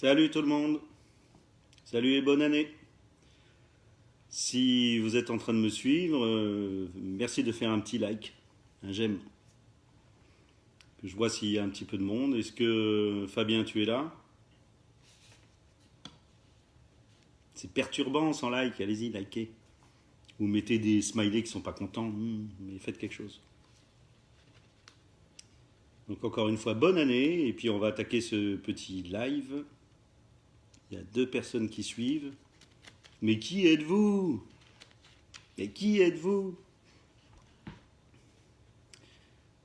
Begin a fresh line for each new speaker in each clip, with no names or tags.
Salut tout le monde. Salut et bonne année. Si vous êtes en train de me suivre, euh, merci de faire un petit like, un j'aime. Je vois s'il y a un petit peu de monde. Est-ce que Fabien, tu es là? C'est perturbant sans like, allez-y, likez. Ou mettez des smileys qui sont pas contents, hmm, mais faites quelque chose. Donc encore une fois, bonne année, et puis on va attaquer ce petit live. Il y a deux personnes qui suivent. Mais qui êtes-vous? Mais qui êtes-vous?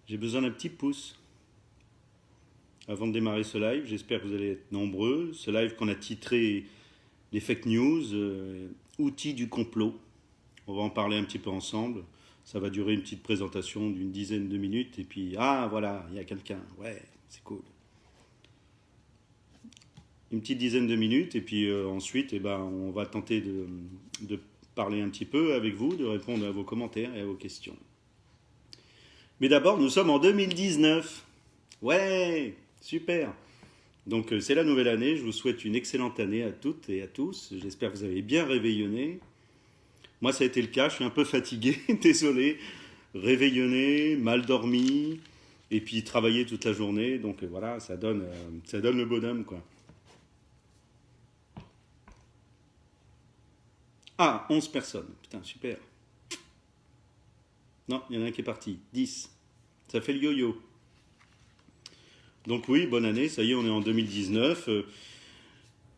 J'ai besoin d'un petit pouce. Avant de démarrer ce live, j'espère que vous allez être nombreux. Ce live qu'on a titré les fake news, euh, outils du complot. On va en parler un petit peu ensemble. Ça va durer une petite présentation d'une dizaine de minutes. Et puis, ah voilà, il y a quelqu'un. Ouais, c'est cool une petite dizaine de minutes et puis euh, ensuite eh ben, on va tenter de, parler un petit peu avec vous, de répondre à vos commentaires et à vos questions. Mais d'abord, nous sommes en 2019. Ouais, super. Donc euh, c'est la nouvelle année, je vous souhaite une excellente année à toutes et à tous. J'espère que vous avez bien réveillonné. Moi ça a été le cas, je suis un peu fatigué, désolé. Réveillonné, mal dormi, et puis travailler toute la journée. Donc euh, voilà, ça donne, ça donne le bonhomme quoi. Ah, 11 personnes. Putain, super. Non, il y en a un qui est parti. 10. Ça fait le yo-yo. Donc oui, bonne année. Ça y est, on est en 2019. Euh,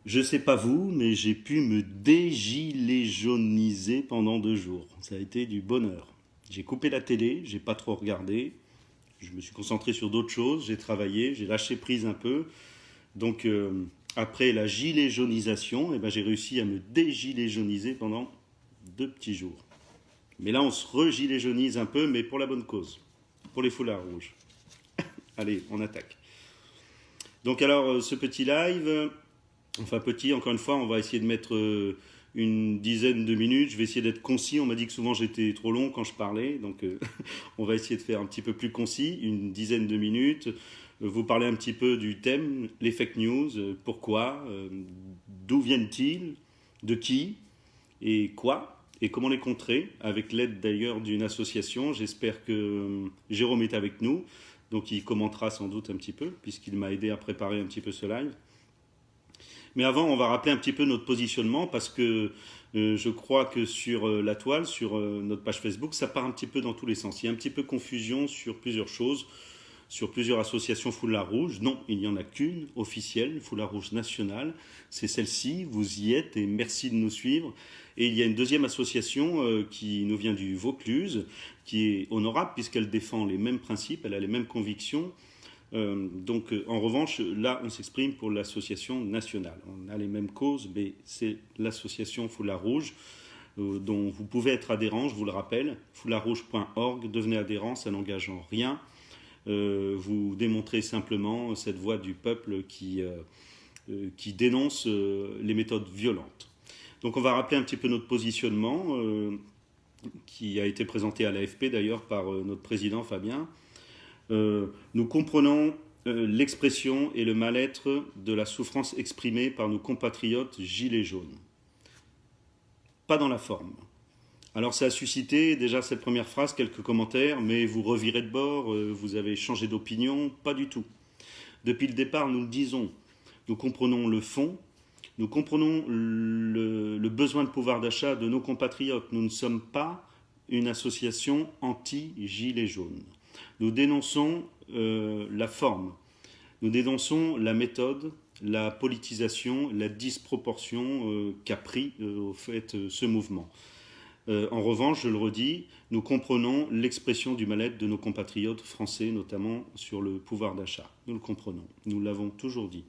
je sais pas vous, mais j'ai pu me dégiléjoniser pendant deux jours. Ça a été du bonheur. J'ai coupé la télé, j'ai pas trop regardé. Je me suis concentré sur d'autres choses. J'ai travaillé, j'ai lâché prise un peu. Donc... Euh, après la gilet jaunisation, eh ben, j'ai réussi à me dégilet jauniser pendant deux petits jours. Mais là, on se regilet jaunise un peu, mais pour la bonne cause, pour les foulards rouges. Allez, on attaque. Donc alors, euh, ce petit live, euh, enfin petit, encore une fois, on va essayer de mettre euh, une dizaine de minutes. Je vais essayer d'être concis. On m'a dit que souvent j'étais trop long quand je parlais, donc on va essayer de faire un petit peu plus concis, une dizaine de minutes vous parler un petit peu du thème, les fake news, euh, pourquoi, euh, d'où viennent-ils, de qui et quoi, et comment les contrer, avec l'aide d'ailleurs d'une association. J'espère que euh, Jérôme est avec nous, donc il commentera sans doute un petit peu, puisqu'il m'a aidé à préparer un petit peu ce live. Mais avant, on va rappeler un petit peu notre positionnement, parce que je crois que sur la toile, sur notre page Facebook, ça part un petit peu dans tous les sens. Il y a un petit peu confusion sur plusieurs choses sur plusieurs associations Foulard Rouge. Non, il n'y en a qu'une officielle, Foulard Rouge nationale. C'est celle-ci, vous y êtes et merci de nous suivre. Et il y a une deuxième association euh, qui nous vient du Vaucluse, qui est honorable puisqu'elle défend les mêmes principes, elle a les mêmes convictions. Euh, donc, euh, en revanche, là, on s'exprime pour l'association nationale. On a les mêmes causes, mais c'est l'association Foulard Rouge dont vous pouvez être adhérent, je vous le rappelle, foulardrouge.org, devenez adhérent, ça n'engage en rien. Euh, vous démontrez simplement cette voix du peuple qui, euh, euh, qui dénonce les méthodes violentes. Donc on va rappeler un petit peu notre positionnement, qui a été présenté à l'AFP d'ailleurs par notre président Fabien. nous comprenons l'expression et le mal-être de la souffrance exprimée par nos compatriotes gilets jaunes. Pas dans la forme. Alors ça a suscité déjà cette première phrase, quelques commentaires, mais vous revirez de bord, euh, vous avez changé d'opinion, pas du tout. Depuis le départ, nous le disons, nous comprenons le fond, nous comprenons le, besoin de pouvoir d'achat de nos compatriotes. Nous ne sommes pas une association anti-gilets jaunes. Nous dénonçons euh, la forme, nous dénonçons la méthode, la politisation, la disproportion euh, qu'a pris au fait ce mouvement. Euh, en revanche, je le redis, nous comprenons l'expression du mal-être de nos compatriotes français, notamment sur le pouvoir d'achat. Nous le comprenons, nous l'avons toujours dit.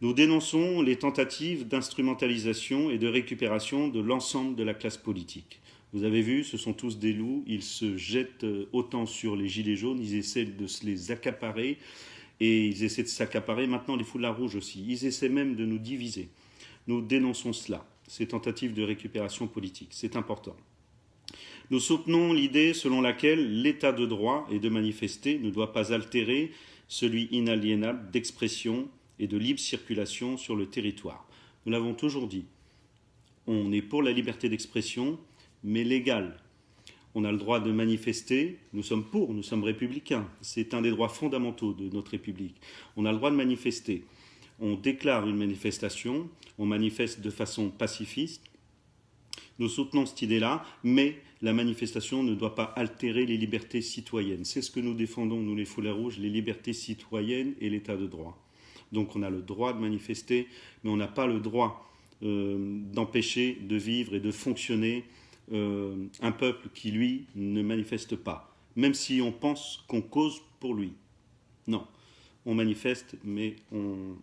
Nous dénonçons les tentatives d'instrumentalisation et de récupération de l'ensemble de la classe politique. Vous avez vu, ce sont tous des loups, ils se jettent euh, autant sur les gilets jaunes, ils essaient de se les accaparer, et ils essaient de s'accaparer maintenant les foulards rouges aussi. Ils essaient même de nous diviser. Nous dénonçons cela ces tentatives de récupération politique. C'est important. Nous soutenons l'idée selon laquelle l'état de droit et de manifester ne doit pas altérer celui inaliénable d'expression et de libre circulation sur le territoire. Nous l'avons toujours dit. On est pour la liberté d'expression, mais légale. On a le droit de manifester, nous sommes pour, nous sommes républicains. C'est un des droits fondamentaux de notre République. On a le droit de manifester. On déclare une manifestation, on manifeste de façon pacifiste. Nous soutenons cette idée-là, mais la manifestation ne doit pas altérer les libertés citoyennes. C'est ce que nous défendons, nous les foulards rouges, les libertés citoyennes et l'état de droit. Donc on a le droit de manifester, mais on n'a pas le droit euh, d'empêcher de vivre et de fonctionner euh, un peuple qui, lui, ne manifeste pas, même si on pense qu'on cause pour lui. Non, on manifeste, mais on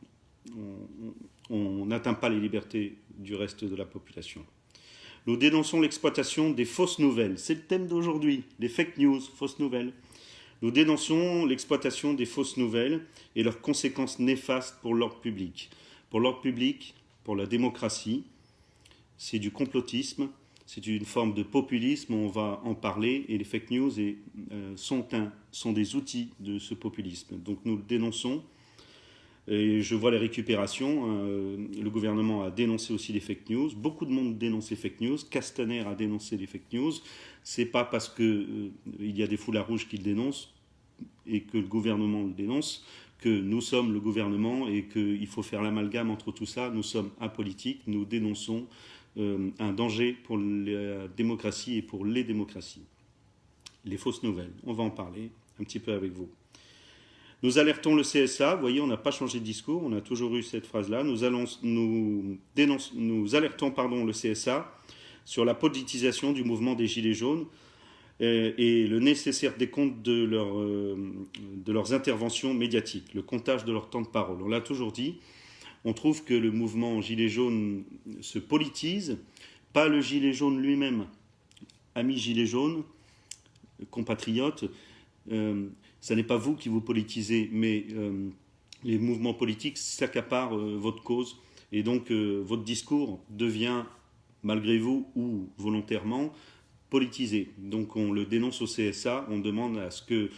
n'atteint pas les libertés du reste de la population. Nous dénonçons l'exploitation des fausses nouvelles. C'est le thème d'aujourd'hui, les fake news, fausses nouvelles. Nous dénonçons l'exploitation des fausses nouvelles et leurs conséquences néfastes pour l'ordre public. Pour l'ordre public, pour la démocratie, c'est du complotisme, c'est une forme de populisme, on va en parler, et les fake news euh, sont, sont des outils de ce populisme. Donc nous le dénonçons, je vois les récupérations. Euh, le gouvernement a dénoncé aussi les fake news. Beaucoup de monde dénonce les fake news. Castaner a dénoncé les fake news. C'est pas parce qu'il euh, il y a des foulards rouges qui le dénoncent et que le gouvernement le dénonce que nous sommes le gouvernement et qu'il faut faire l'amalgame entre tout ça. Nous sommes apolitiques. Nous dénonçons euh, un danger pour la démocratie et pour les démocraties. Les fausses nouvelles. On va en parler un petit peu avec vous. Nous alertons le CSA, vous voyez, on n'a pas changé de discours, on a toujours eu cette phrase-là. Nous, nous, nous alertons pardon, le CSA sur la politisation du mouvement des Gilets jaunes euh, et, le nécessaire décompte euh, de leurs interventions médiatiques, le comptage de leur temps de parole. On l'a toujours dit, on trouve que le mouvement Gilets jaunes se politise, pas le Gilet jaune lui-même. Amis Gilets jaunes, compatriotes, euh, ce n'est pas vous qui vous politisez, mais euh, les mouvements politiques s'accaparent euh, votre cause. Et donc, euh, votre discours devient, malgré vous ou volontairement, politisé. Donc, on le dénonce au CSA, on demande à ce que,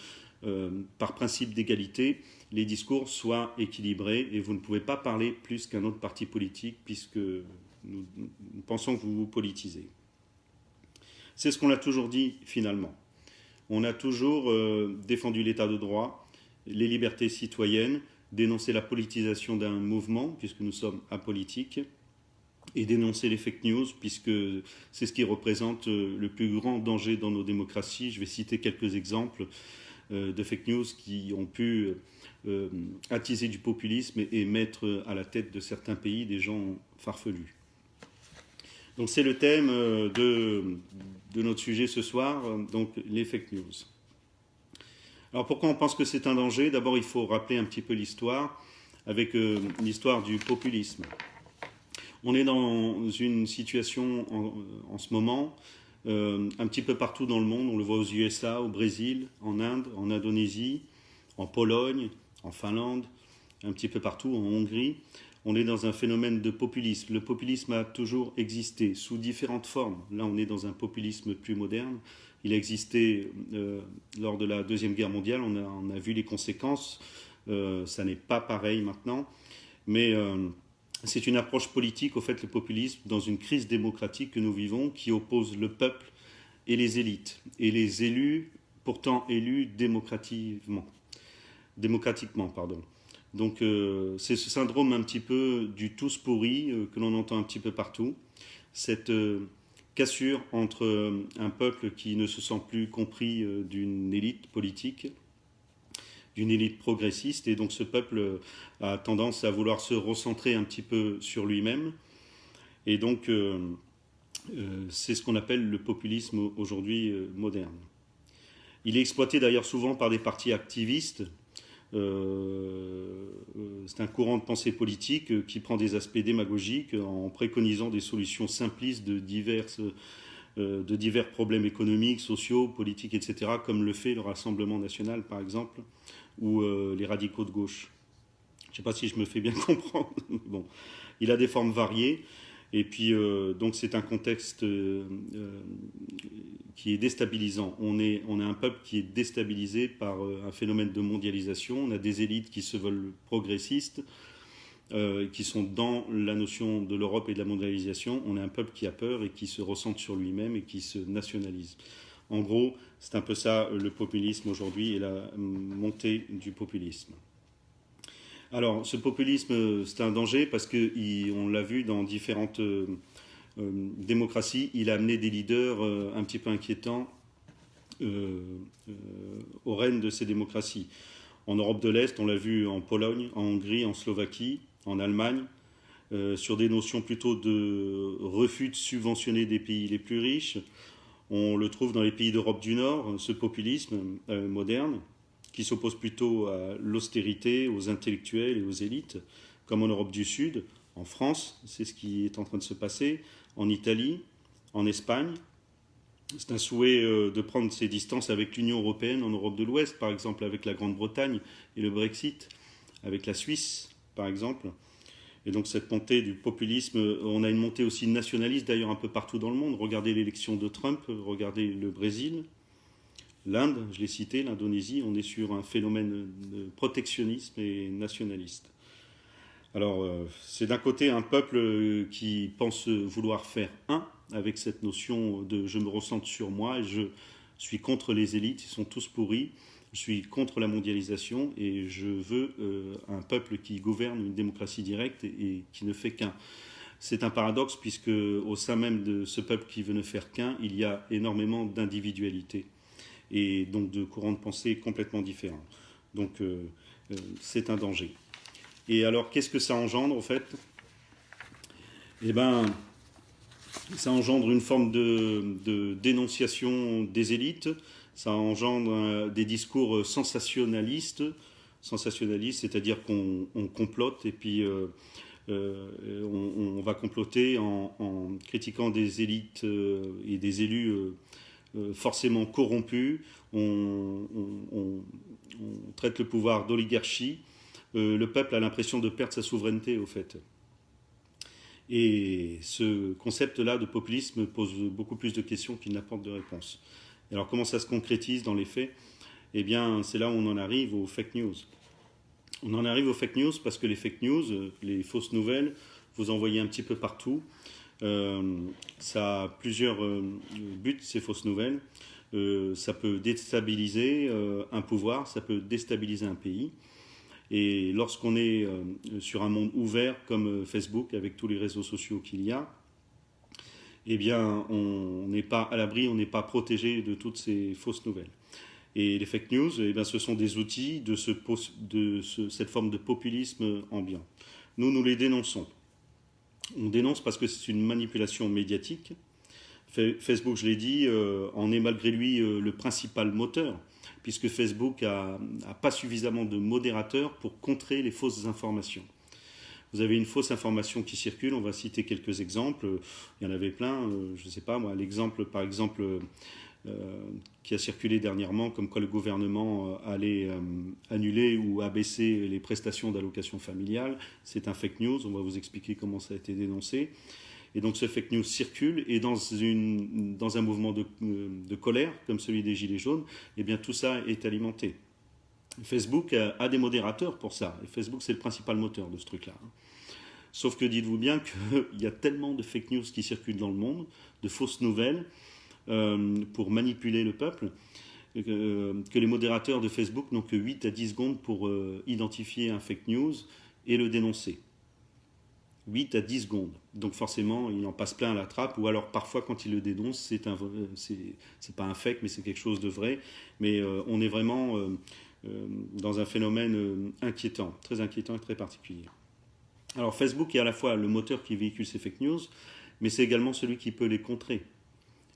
par principe d'égalité, les discours soient équilibrés et vous ne pouvez pas parler plus qu'un autre parti politique puisque nous pensons que vous vous politisez. C'est ce qu'on a toujours dit finalement on a toujours euh, défendu l'état de droit, les libertés citoyennes, dénoncé la politisation d'un mouvement, puisque nous sommes apolitiques, et dénoncer les fake news, puisque c'est ce qui représente euh, le plus grand danger dans nos démocraties. Je vais citer quelques exemples euh, de fake news qui ont pu attiser du populisme et mettre à la tête de certains pays des gens farfelus. Donc c'est le thème de, de notre sujet ce soir, euh, donc les fake news. Alors pourquoi on pense que c'est un danger? D'abord, il faut rappeler un petit peu l'histoire, avec euh, l'histoire du populisme. On est dans une situation en, ce moment, euh, un petit peu partout dans le monde, on le voit aux USA, au Brésil, en Inde, en Indonésie, en Pologne, en Finlande, un petit peu partout, en Hongrie, on est dans un phénomène de populisme. Le populisme a toujours existé sous différentes formes. Là, on est dans un populisme plus moderne. Il a existé euh, lors de la Deuxième Guerre mondiale, on a, vu les conséquences. Euh, ça n'est pas pareil maintenant. Mais euh, c'est une approche politique, au fait, le populisme, dans une crise démocratique que nous vivons, qui oppose le peuple et les élites. Et les élus, pourtant élus démocratiquement. Démocratiquement. Donc euh, c'est ce syndrome un petit peu du tous pourri euh, que l'on entend un petit peu partout. Cette euh, cassure entre un peuple qui ne se sent plus compris d'une élite politique, d'une élite progressiste, et donc ce peuple a tendance à vouloir se recentrer un petit peu sur lui-même. Et donc c'est ce qu'on appelle le populisme aujourd'hui moderne. Il est exploité d'ailleurs souvent par des partis activistes c'est un courant de pensée politique euh, qui prend des aspects démagogiques en préconisant des solutions simplistes de, diverses, de divers problèmes économiques, sociaux, politiques, etc., comme le fait le Rassemblement national, par exemple, ou les radicaux de gauche. Je ne sais pas si je me fais bien comprendre. bon, il a des formes variées. Et puis, donc, c'est un contexte qui est déstabilisant. On est, on a un peuple qui est déstabilisé par euh, un phénomène de mondialisation. On a des élites qui se veulent progressistes euh, qui sont dans la notion de l'Europe et de la mondialisation. On est un peuple qui a peur et qui se ressente sur lui-même et qui se nationalise. En gros, c'est un peu ça le populisme aujourd'hui et la montée du populisme. Alors, ce populisme, c'est un danger parce qu'on l'a vu dans différentes euh, euh, démocraties, il a amené des leaders un petit peu inquiétants au règne de ces démocraties. En Europe de l'Est, on l'a vu en Pologne, en Hongrie, en Slovaquie, en Allemagne, euh, sur des notions plutôt de refus de subventionner des pays les plus riches. On le trouve dans les pays d'Europe du Nord, ce populisme euh, moderne, qui s'oppose plutôt à l'austérité, aux intellectuels et aux élites, comme en Europe du Sud, en France, c'est ce qui est en train de se passer, en Italie, en Espagne. C'est un souhait euh, de prendre ses distances avec l'Union européenne en Europe de l'Ouest, par exemple avec la Grande-Bretagne et le Brexit, avec la Suisse, par exemple. Et donc cette montée du populisme, on a une montée aussi nationaliste d'ailleurs un peu partout dans le monde. Regardez l'élection de Trump, regardez le Brésil, l'Inde, je l'ai cité, l'Indonésie, on est sur un phénomène de protectionnisme et nationaliste. Alors euh, c'est d'un côté un peuple qui pense vouloir faire un avec cette notion de je me ressente sur moi je suis contre les élites, ils sont tous pourris. Je suis contre la mondialisation et je veux euh, un peuple qui gouverne une démocratie directe et, qui ne fait qu'un. C'est un paradoxe puisque au sein même de ce peuple qui veut ne faire qu'un, il y a énormément d'individualité et donc de courants de pensée complètement différents. Donc euh, euh, c'est un danger. Et alors qu'est-ce que ça engendre en fait? Eh bien, ça engendre une forme de dénonciation des élites, ça engendre euh, des discours sensationnalistes, sensationnalistes, c'est-à-dire qu'on complote et puis on, va comploter en, critiquant des élites et des élus forcément corrompus. On, traite le pouvoir d'oligarchie. le peuple a l'impression de perdre sa souveraineté, au fait. Et ce concept-là de populisme pose beaucoup plus de questions qu'il n'apporte de réponses alors comment ça se concrétise dans les faits? Eh bien, c'est là où on en arrive aux fake news. On en arrive aux fake news parce que les fake news, euh, les fausses nouvelles, vous envoyez un petit peu partout. Euh, ça a plusieurs euh, buts, ces fausses nouvelles. ça peut déstabiliser un pouvoir, ça peut déstabiliser un pays. Et lorsqu'on est sur un monde ouvert comme Facebook, avec tous les réseaux sociaux qu'il y a, eh bien, on n'est pas à l'abri, on n'est pas protégé de toutes ces fausses nouvelles. Et les fake news, eh bien, ce sont des outils de cette forme de populisme ambiant. Nous, nous les dénonçons. On dénonce parce que c'est une manipulation médiatique. Facebook, je l'ai dit, euh, en est malgré lui euh, le principal moteur, puisque Facebook n'a pas suffisamment de modérateurs pour contrer les fausses informations vous avez une fausse information qui circule. On va citer quelques exemples. Il y en avait plein. Euh, je ne sais pas, moi, l'exemple, par exemple, qui a circulé dernièrement, comme quoi le gouvernement euh, allait annuler ou abaisser les prestations d'allocation familiale. C'est un fake news. On va vous expliquer comment ça a été dénoncé. Et donc ce fake news circule et dans, une, dans un mouvement de, colère comme celui des Gilets jaunes, eh bien tout ça est alimenté. Facebook a, des modérateurs pour ça. Et Facebook, c'est le principal moteur de ce truc-là. Hein. Sauf que dites-vous bien qu'il y a tellement de fake news qui circulent dans le monde, de fausses nouvelles, euh, pour manipuler le peuple, euh, que les modérateurs de Facebook n'ont que 8 à 10 secondes pour euh, identifier un fake news et le dénoncer. 8 à 10 secondes. Donc forcément, il en passe plein à la trappe, ou alors parfois quand il le dénonce, c'est un, pas un fake, mais c'est quelque chose de vrai. Mais on est vraiment dans un phénomène inquiétant, très inquiétant et très particulier. Alors Facebook est à la fois le moteur qui véhicule ces fake news, mais c'est également celui qui peut les contrer.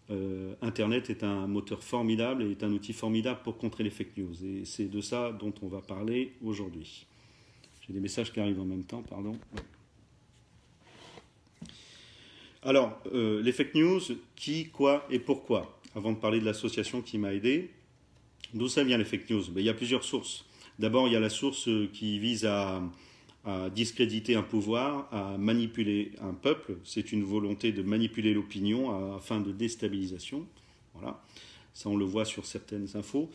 Euh, Internet est un moteur formidable et est un outil formidable pour contrer les fake news. Et c'est de ça dont on va parler aujourd'hui. J'ai des messages qui arrivent en même temps, pardon. Alors, euh, les fake news, qui, quoi et pourquoi? Avant de parler de l'association qui m'a aidé, d'où ça vient les fake news? Ben, Il y a plusieurs sources. D'abord, il y a la source qui vise à, à discréditer un pouvoir, à manipuler un peuple. C'est une volonté de manipuler l'opinion afin de déstabilisation. Voilà. Ça, on le voit sur certaines infos.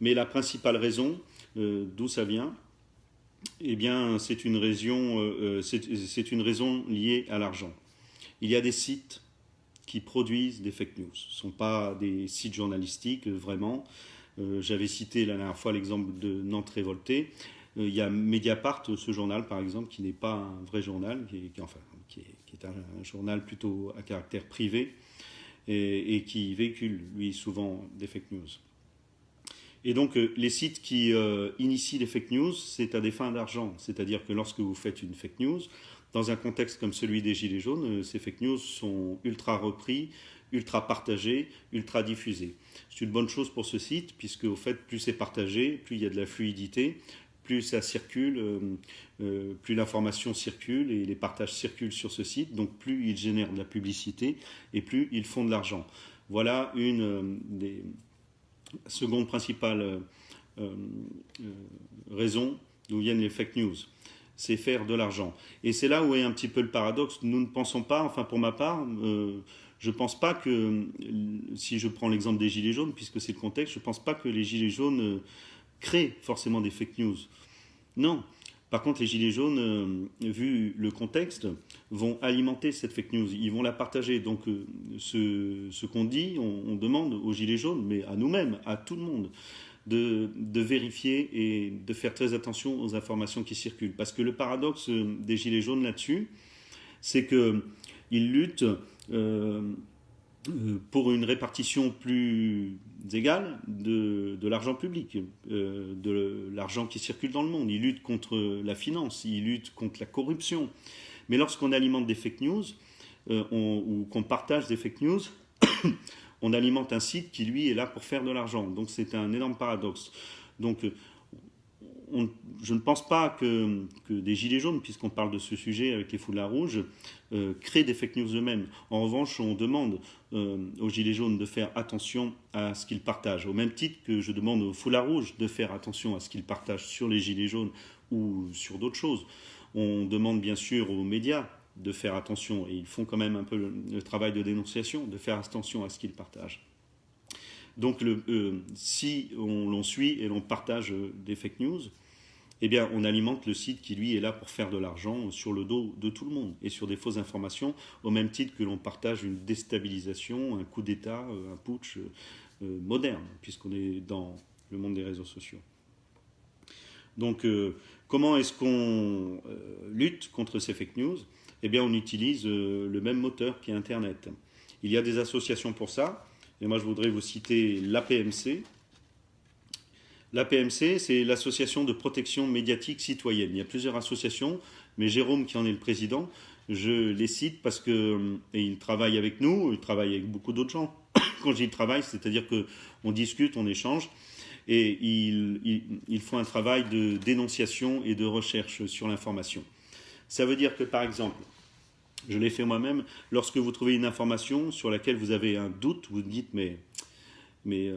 Mais la principale raison, euh, d'où ça vient, eh bien, c'est une, raison, euh, c'est une raison liée à l'argent. Il y a des sites qui produisent des fake news. Ce ne sont pas des sites journalistiques, vraiment. J'avais cité la dernière fois l'exemple de Nantes Révoltée. Il y a Mediapart, ce journal, par exemple, qui n'est pas un vrai journal, qui est, un, journal plutôt à caractère privé et, qui véhicule, lui, souvent des fake news. Et donc, euh, les sites qui euh, initient les fake news, c'est à des fins d'argent. C'est-à-dire que lorsque vous faites une fake news, dans un contexte comme celui des Gilets jaunes, euh, ces fake news sont ultra repris, ultra partagés, ultra diffusés. C'est une bonne chose pour ce site, puisque au fait, plus c'est partagé, plus il y a de la fluidité, plus ça circule, euh, euh, plus l'information circule et les partages circulent sur ce site, donc plus ils génèrent de la publicité et plus ils font de l'argent. Voilà une euh, des secondes principales raisons d'où viennent les fake news. C'est faire de l'argent. Et c'est là où est un petit peu le paradoxe. Nous ne pensons pas, enfin pour ma part, je ne pense pas que, si je prends l'exemple des Gilets jaunes, puisque c'est le contexte, je ne pense pas que les Gilets jaunes créent forcément des fake news. Non. Par contre, les Gilets jaunes, euh, vu le contexte, vont alimenter cette fake news. Ils vont la partager. Donc, euh, ce, qu'on dit, on, demande aux Gilets jaunes, mais à nous-mêmes, à tout le monde, de, vérifier et de faire très attention aux informations qui circulent. Parce que le paradoxe des Gilets jaunes là-dessus, c'est qu'ils luttent. Euh, euh, pour une répartition plus égale de, l'argent public, euh, de l'argent qui circule dans le monde. Il lutte contre la finance, il lutte contre la corruption. Mais lorsqu'on alimente des fake news, euh, ou qu'on partage des fake news, on alimente un site qui, lui, est là pour faire de l'argent. Donc c'est un énorme paradoxe. Donc je ne pense pas que, des gilets jaunes, puisqu'on parle de ce sujet avec les foulards rouges, euh, créent des fake news eux-mêmes. En revanche, on demande euh, aux gilets jaunes de faire attention à ce qu'ils partagent, au même titre que je demande aux foulards rouges de faire attention à ce qu'ils partagent sur les gilets jaunes ou sur d'autres choses. On demande bien sûr aux médias de faire attention, et ils font quand même un peu le, travail de dénonciation, de faire attention à ce qu'ils partagent. Donc euh, si on l'on suit et l'on partage des fake news, eh bien, on alimente le site qui, lui, est là pour faire de l'argent sur le dos de tout le monde et sur des fausses informations, au même titre que l'on partage une déstabilisation, un coup d'État, euh, un putsch euh, moderne, puisqu'on est dans le monde des réseaux sociaux. Donc, euh, comment est-ce qu'on lutte contre ces fake news? Eh bien, on utilise le même moteur qui est Internet. Il y a des associations pour ça, et moi, je voudrais vous citer l'APMC, L'APMC, c'est l'association de protection médiatique citoyenne. Il y a plusieurs associations, mais Jérôme, qui en est le président, je les cite parce que il travaille avec nous, il travaille avec beaucoup d'autres gens. Quand je dis travail, c'est-à-dire qu'on discute, on échange, et ils, font un travail de dénonciation et de recherche sur l'information. Ça veut dire que, par exemple, je l'ai fait moi-même, lorsque vous trouvez une information sur laquelle vous avez un doute, vous dites, mais mais euh,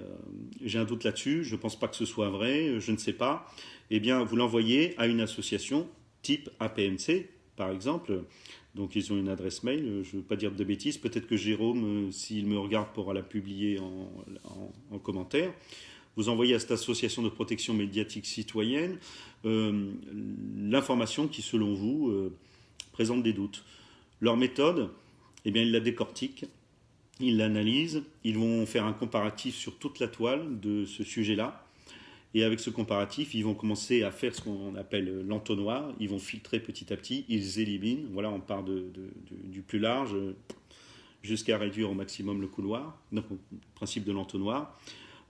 j'ai un doute là-dessus, je ne pense pas que ce soit vrai, je ne sais pas, eh bien, vous l'envoyez à une association type APMC, par exemple. Donc, ils ont une adresse mail, je ne veux pas dire de bêtises, peut-être que Jérôme, euh, s'il me regarde, pourra la publier en, commentaire. Vous envoyez à cette association de protection médiatique citoyenne euh, l'information qui, selon vous, présente des doutes. Leur méthode, eh bien, ils la décortiquent ils l'analysent, ils vont faire un comparatif sur toute la toile de ce sujet-là. Et avec ce comparatif, ils vont commencer à faire ce qu'on appelle l'entonnoir. Ils vont filtrer petit à petit, ils éliminent. Voilà, on part du plus large jusqu'à réduire au maximum le couloir, donc principe de l'entonnoir.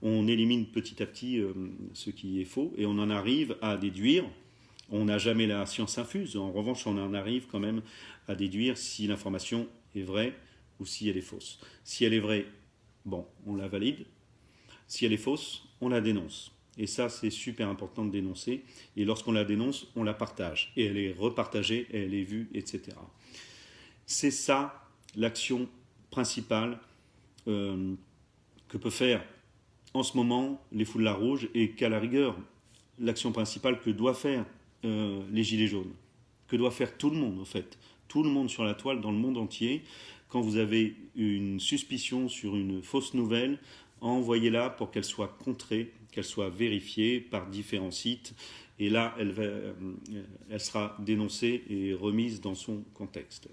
On élimine petit à petit euh, ce qui est faux et on en arrive à déduire. On n'a jamais la science infuse. En revanche, on en arrive quand même à déduire si l'information est vraie ou si elle est fausse. Si elle est vraie, bon, on la valide. Si elle est fausse, on la dénonce. Et ça, c'est super important de dénoncer. Et lorsqu'on la dénonce, on la partage. Et elle est repartagée, elle est vue, etc. C'est ça l'action principale euh, que peut faire en ce moment les foulards rouges et qu'à la rigueur, l'action principale que doivent faire euh, les gilets jaunes. Que doit faire tout le monde, en fait. Tout le monde sur la toile, dans le monde entier quand vous avez une suspicion sur une fausse nouvelle, envoyez-la pour qu'elle soit contrée, qu'elle soit vérifiée par différents sites et là, elle, elle sera dénoncée et remise dans son contexte.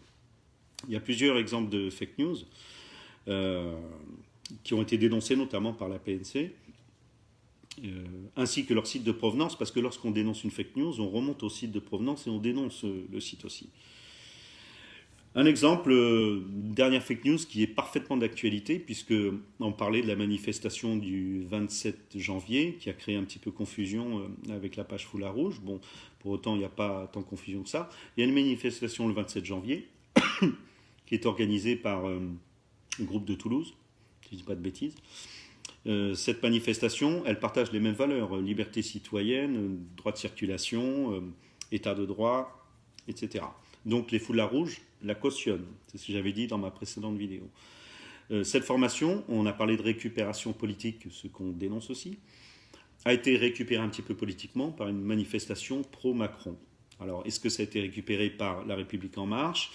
Il y a plusieurs exemples de fake news qui ont été dénoncés notamment par la PNC. Euh, ainsi que leur site de provenance, parce que lorsqu'on dénonce une fake news, on remonte au site de provenance et on dénonce euh, le site aussi. Un exemple, euh, dernière fake news qui est parfaitement d'actualité, puisque on parlait de la manifestation du 27 janvier, qui a créé un petit peu confusion avec la page Foulard Rouge. Bon, pour autant, il n'y a pas tant de confusion que ça. Il y a une manifestation le 27 janvier, qui est organisée par un groupe de Toulouse, si je ne dis pas de bêtises, euh, cette manifestation, elle partage les mêmes valeurs, euh, liberté citoyenne, euh, droit de circulation, état de droit, etc. Donc les foulards rouges la cautionnent, c'est ce que j'avais dit dans ma précédente vidéo. cette formation, on a parlé de récupération politique, ce qu'on dénonce aussi, a été récupérée un petit peu politiquement par une manifestation pro-Macron. Alors, est-ce que ça a été récupéré par La République En Marche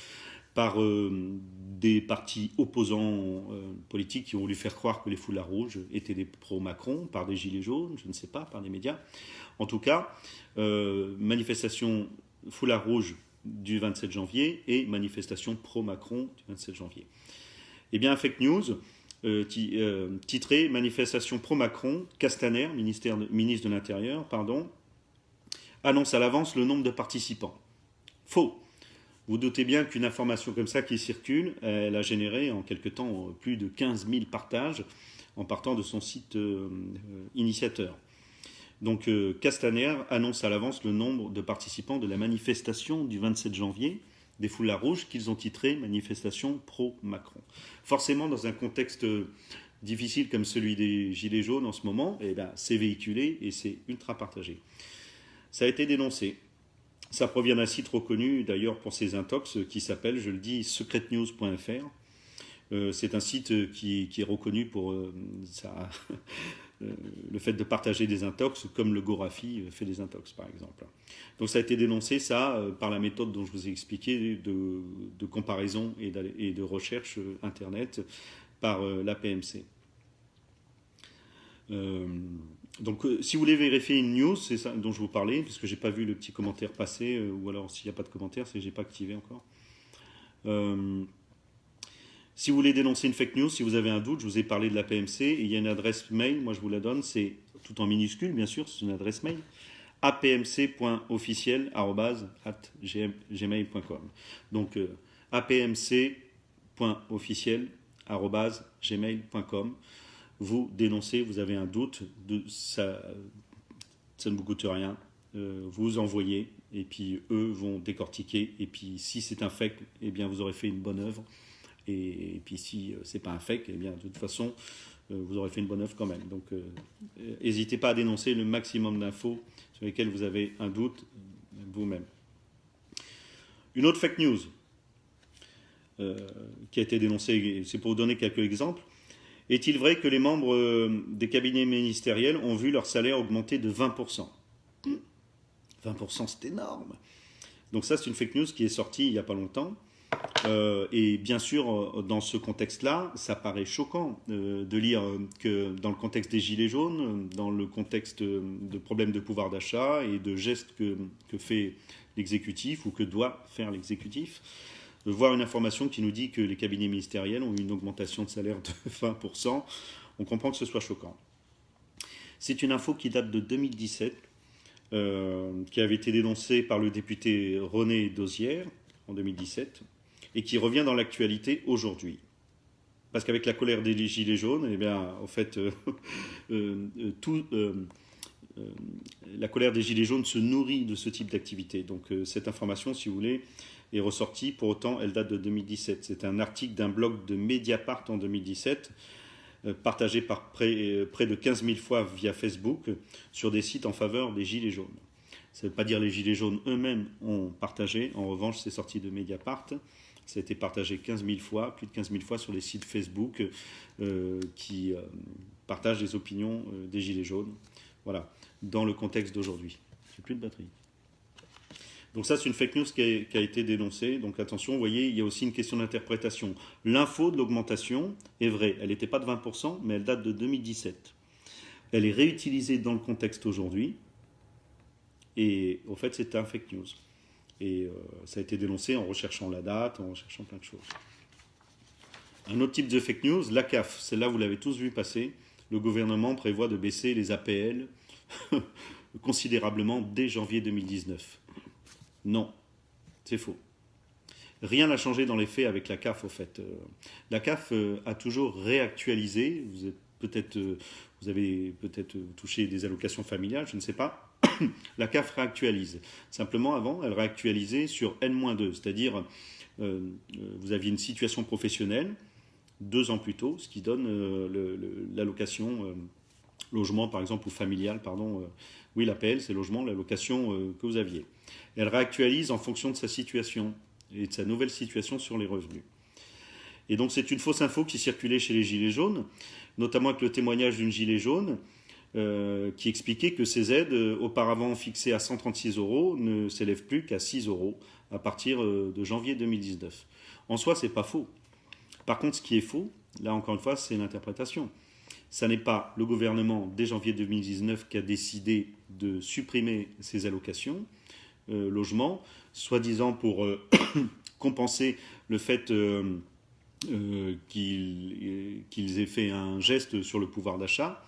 par euh, des partis opposants euh, politiques qui ont voulu faire croire que les foulards rouges étaient des pro-Macron, par des gilets jaunes, je ne sais pas, par des médias. En tout cas, euh, manifestation foulard rouge du 27 janvier et manifestation pro-Macron du 27 janvier. Eh bien, fake news, titré Manifestation pro-Macron, Castaner, ministre de l'Intérieur, pardon, annonce à l'avance le nombre de participants. Faux. Vous doutez bien qu'une information comme ça qui circule, elle a généré en quelque temps plus de 15 000 partages en partant de son site euh, initiateur. Donc euh, Castaner annonce à l'avance le nombre de participants de la manifestation du 27 janvier des foulards rouges qu'ils ont titré manifestation pro-Macron. Forcément, dans un contexte difficile comme celui des Gilets jaunes en ce moment, eh ben, c'est véhiculé et c'est ultra partagé. Ça a été dénoncé. Ça provient d'un site reconnu d'ailleurs pour ses intox qui s'appelle, je le dis, secretnews.fr. Euh, c'est un site qui, est reconnu pour euh, euh, le fait de partager des intox, comme le Gorafi fait des intox par exemple. Donc ça a été dénoncé, ça, par la méthode dont je vous ai expliqué de, comparaison et, de recherche Internet par la PMC. Donc, euh, si vous voulez vérifier une news, c'est ça dont je vous parlais, puisque j'ai pas vu le petit commentaire passer, euh, ou alors s'il n'y a pas de commentaire, c'est que j'ai pas activé encore. Euh, si vous voulez dénoncer une fake news, si vous avez un doute, je vous ai parlé de la PMC, il y a une adresse mail, moi je vous la donne, c'est tout en minuscule, bien sûr, c'est une adresse mail, apmc.officiel.gmail.com. Donc, apmc.officiel.gmail.com vous dénoncez, vous avez un doute, ça ne vous coûte rien, euh, vous envoyez, et puis eux vont décortiquer, et puis si c'est un fake, eh bien vous aurez fait une bonne œuvre, et, puis si euh, c'est pas un fake, eh bien de toute façon, euh, vous aurez fait une bonne œuvre quand même. Donc n'hésitez pas à dénoncer le maximum d'infos sur lesquelles vous avez un doute vous-même. Une autre fake news qui a été dénoncée, c'est pour vous donner quelques exemples, est-il vrai que les membres euh, des cabinets ministériels ont vu leur salaire augmenter de 20% 20% c'est énorme. Donc ça c'est une fake news qui est sortie il n'y a pas longtemps. Euh, et bien sûr, euh, dans ce contexte-là, ça paraît choquant de lire que dans le contexte des Gilets jaunes, dans le contexte de problèmes de pouvoir d'achat et de gestes que, fait l'exécutif ou que doit faire l'exécutif, de voir une information qui nous dit que les cabinets ministériels ont eu une augmentation de salaire de 20%, on comprend que ce soit choquant. C'est une info qui date de 2017, euh, qui avait été dénoncée par le député René Dosière en 2017, et qui revient dans l'actualité aujourd'hui. Parce qu'avec la colère des Gilets jaunes, eh bien, en fait, euh, euh, tout, la colère des Gilets jaunes se nourrit de ce type d'activité. Donc cette information, si vous voulez, est ressortie. Pour autant, elle date de 2017. C'est un article d'un blog de Mediapart en 2017, euh, partagé par euh, près, de 15 000 fois via Facebook sur des sites en faveur des Gilets jaunes. Ça ne veut pas dire les Gilets jaunes eux-mêmes ont partagé. En revanche, c'est sorti de Mediapart. Ça a été partagé 15 000 fois, plus de 15 000 fois sur les sites Facebook euh, qui partagent les opinions des Gilets jaunes. Voilà, dans le contexte d'aujourd'hui. J'ai plus de batterie. Donc ça, c'est une fake news qui a, été dénoncée. Donc attention, vous voyez, il y a aussi une question d'interprétation. L'info de l'augmentation est vraie. Elle n'était pas de 20%, mais elle date de 2017. Elle est réutilisée dans le contexte aujourd'hui. Et au fait, c'était un fake news. Et euh, ça a été dénoncé en recherchant la date, en recherchant plein de choses. Un autre type de fake news, la CAF. Celle-là, vous l'avez tous vu passer. Le gouvernement prévoit de baisser les APL considérablement dès janvier 2019. Non, c'est faux. Rien n'a changé dans les faits avec la CAF, au fait. Euh, la CAF euh, a toujours réactualisé. Vous, êtes euh, vous avez peut-être touché des allocations familiales, je ne sais pas. la CAF réactualise. Simplement, avant, elle réactualisait sur N-2, c'est-à-dire vous aviez une situation professionnelle deux ans plus tôt, ce qui donne l'allocation logement, par exemple, ou familial, pardon. oui, l'APL, c'est logement, l'allocation que vous aviez. Elle réactualise en fonction de sa situation et de sa nouvelle situation sur les revenus. Et donc c'est une fausse info qui circulait chez les Gilets jaunes, notamment avec le témoignage d'une Gilet jaune euh, qui expliquait que ces aides, euh, auparavant fixées à 136 euros, ne s'élèvent plus qu'à 6 euros à partir euh, de janvier 2019. En soi, c'est pas faux. Par contre, ce qui est faux, là encore une fois, c'est l'interprétation. Ça n'est pas le gouvernement, dès janvier 2019, qui a décidé de supprimer ces allocations logement, soi-disant pour euh, compenser le fait euh, euh, qu'ils aient fait un geste sur le pouvoir d'achat.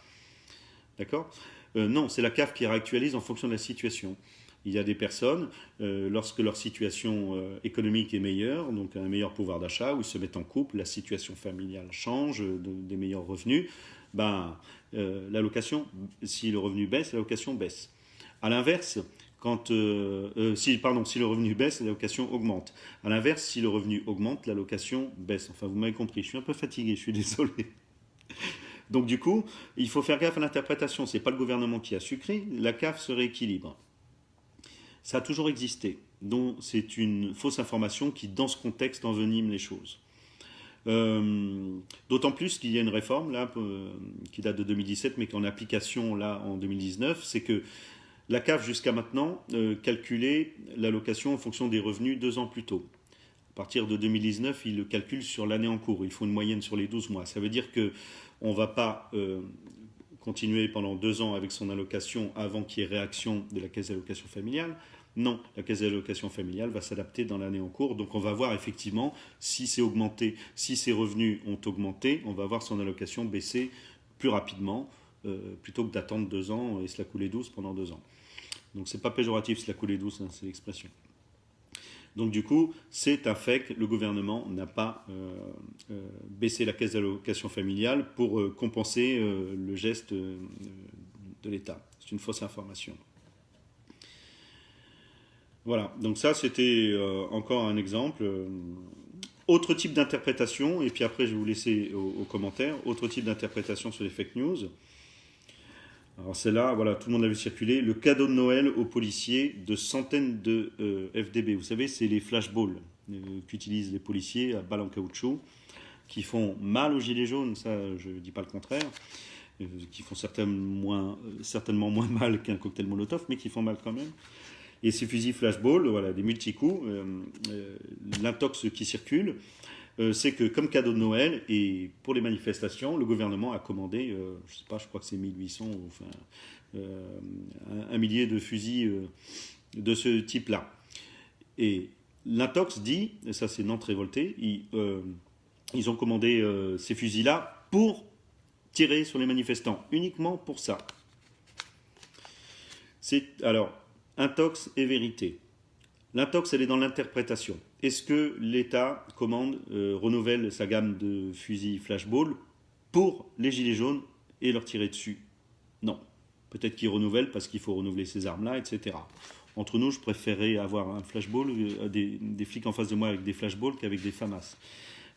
D'accord Non, c'est la CAF qui réactualise en fonction de la situation. Il y a des personnes, lorsque leur situation économique est meilleure, donc un meilleur pouvoir d'achat, où ils se mettent en couple, la situation familiale change, des meilleurs revenus, ben, l'allocation, si le revenu baisse, l'allocation baisse. A l'inverse, quand, euh, euh, si, si le revenu baisse, l'allocation augmente. A l'inverse, si le revenu augmente, l'allocation baisse. Enfin, vous m'avez compris, je suis un peu fatigué, je suis désolé. Donc du coup, il faut faire gaffe à l'interprétation. Ce n'est pas le gouvernement qui a sucré, la CAF se rééquilibre. Ça a toujours existé. Donc c'est une fausse information qui, dans ce contexte, envenime les choses. Euh, d'autant plus qu'il y a une réforme là, qui date de 2017, mais qui est en application là en 2019, c'est que la CAF, jusqu'à maintenant, euh, calculait l'allocation en fonction des revenus deux ans plus tôt. À partir de 2019, il le calcule sur l'année en cours. Il faut une moyenne sur les 12 mois. Ça veut dire qu'on ne va pas euh, continuer pendant deux ans avec son allocation avant qu'il y ait réaction de la caisse d'allocation familiale. Non, la caisse d'allocation familiale va s'adapter dans l'année en cours. Donc on va voir effectivement si c'est augmenté, si ses revenus ont augmenté, on va voir son allocation baisser plus rapidement euh, plutôt que d'attendre deux ans et se la couler douce pendant deux ans. Donc c'est pas péjoratif se la couler douce, hein, c'est l'expression. Donc du coup, c'est un fait que le gouvernement n'a pas euh, euh, baissé la caisse d'allocation familiale pour compenser le geste de l'État. C'est une fausse information. Voilà, donc ça c'était encore un exemple. Autre type d'interprétation, et puis après je vais vous laisser aux commentaires, autre type d'interprétation sur les fake news. Alors c'est là, voilà, tout le monde a vu circuler, le cadeau de Noël aux policiers de centaines de euh, FDB. Vous savez, c'est les flashballs euh, qu'utilisent les policiers à balles en caoutchouc, qui font mal aux gilets jaunes, ça je ne dis pas le contraire, euh, qui font certainement moins, mal qu'un cocktail Molotov, mais qui font mal quand même. Et ces fusils flashball, voilà, des multi-coups, l'intox qui circule, c'est que comme cadeau de Noël et pour les manifestations, le gouvernement a commandé, euh, je sais pas, je crois que c'est 1800, enfin, euh, un, millier de fusils de ce type-là. Et l'intox dit, et ça c'est Nantes révolté, ils, ont commandé ces fusils-là pour tirer sur les manifestants, uniquement pour ça. Alors intox et vérité. L'intox, elle est dans l'interprétation. Est-ce que l'État commande, euh, renouvelle sa gamme de fusils flashball pour les gilets jaunes et leur tirer dessus? Non. Peut-être qu'il renouvelle parce qu'il faut renouveler ces armes-là, etc. Entre nous, je préférerais avoir un flashball, euh, des, flics en face de moi avec des flashballs qu'avec des FAMAS.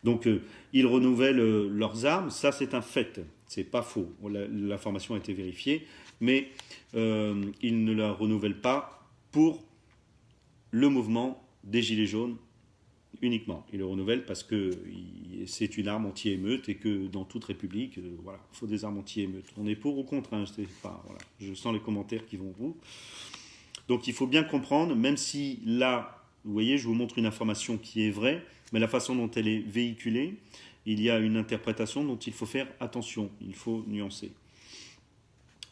Donc, euh, ils renouvellent leurs armes, ça c'est un fait, c'est pas faux. L'information a été vérifiée, mais ils ne la renouvellent pas pour le mouvement des Gilets jaunes uniquement. Il le renouvelle parce que c'est une arme anti-émeute et que dans toute république, euh, voilà, il faut des armes anti-émeute. On est pour ou contre, hein, je, pas, voilà, je sens les commentaires qui vont vous. Donc il faut bien comprendre, même si là, vous voyez, je vous montre une information qui est vraie, mais la façon dont elle est véhiculée, il y a une interprétation dont il faut faire attention, il faut nuancer.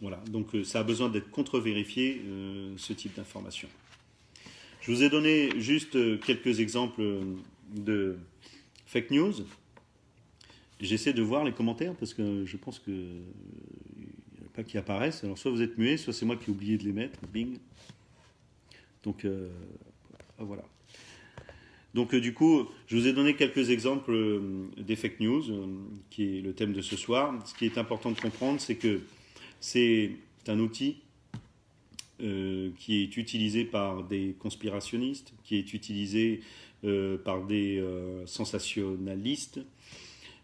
Voilà, donc ça a besoin d'être contre-vérifié, ce type d'information. Je vous ai donné juste quelques exemples de fake news. J'essaie de voir les commentaires parce que je pense que n'y a pas qui apparaissent. Alors soit vous êtes muet, soit c'est moi qui ai oublié de les mettre. Bing. Donc euh, voilà. Donc euh, du coup, je vous ai donné quelques exemples euh, des fake news, qui est le thème de ce soir. Ce qui est important de comprendre, c'est que c'est un outil qui est utilisé par des conspirationnistes, qui est utilisé par des sensationnalistes,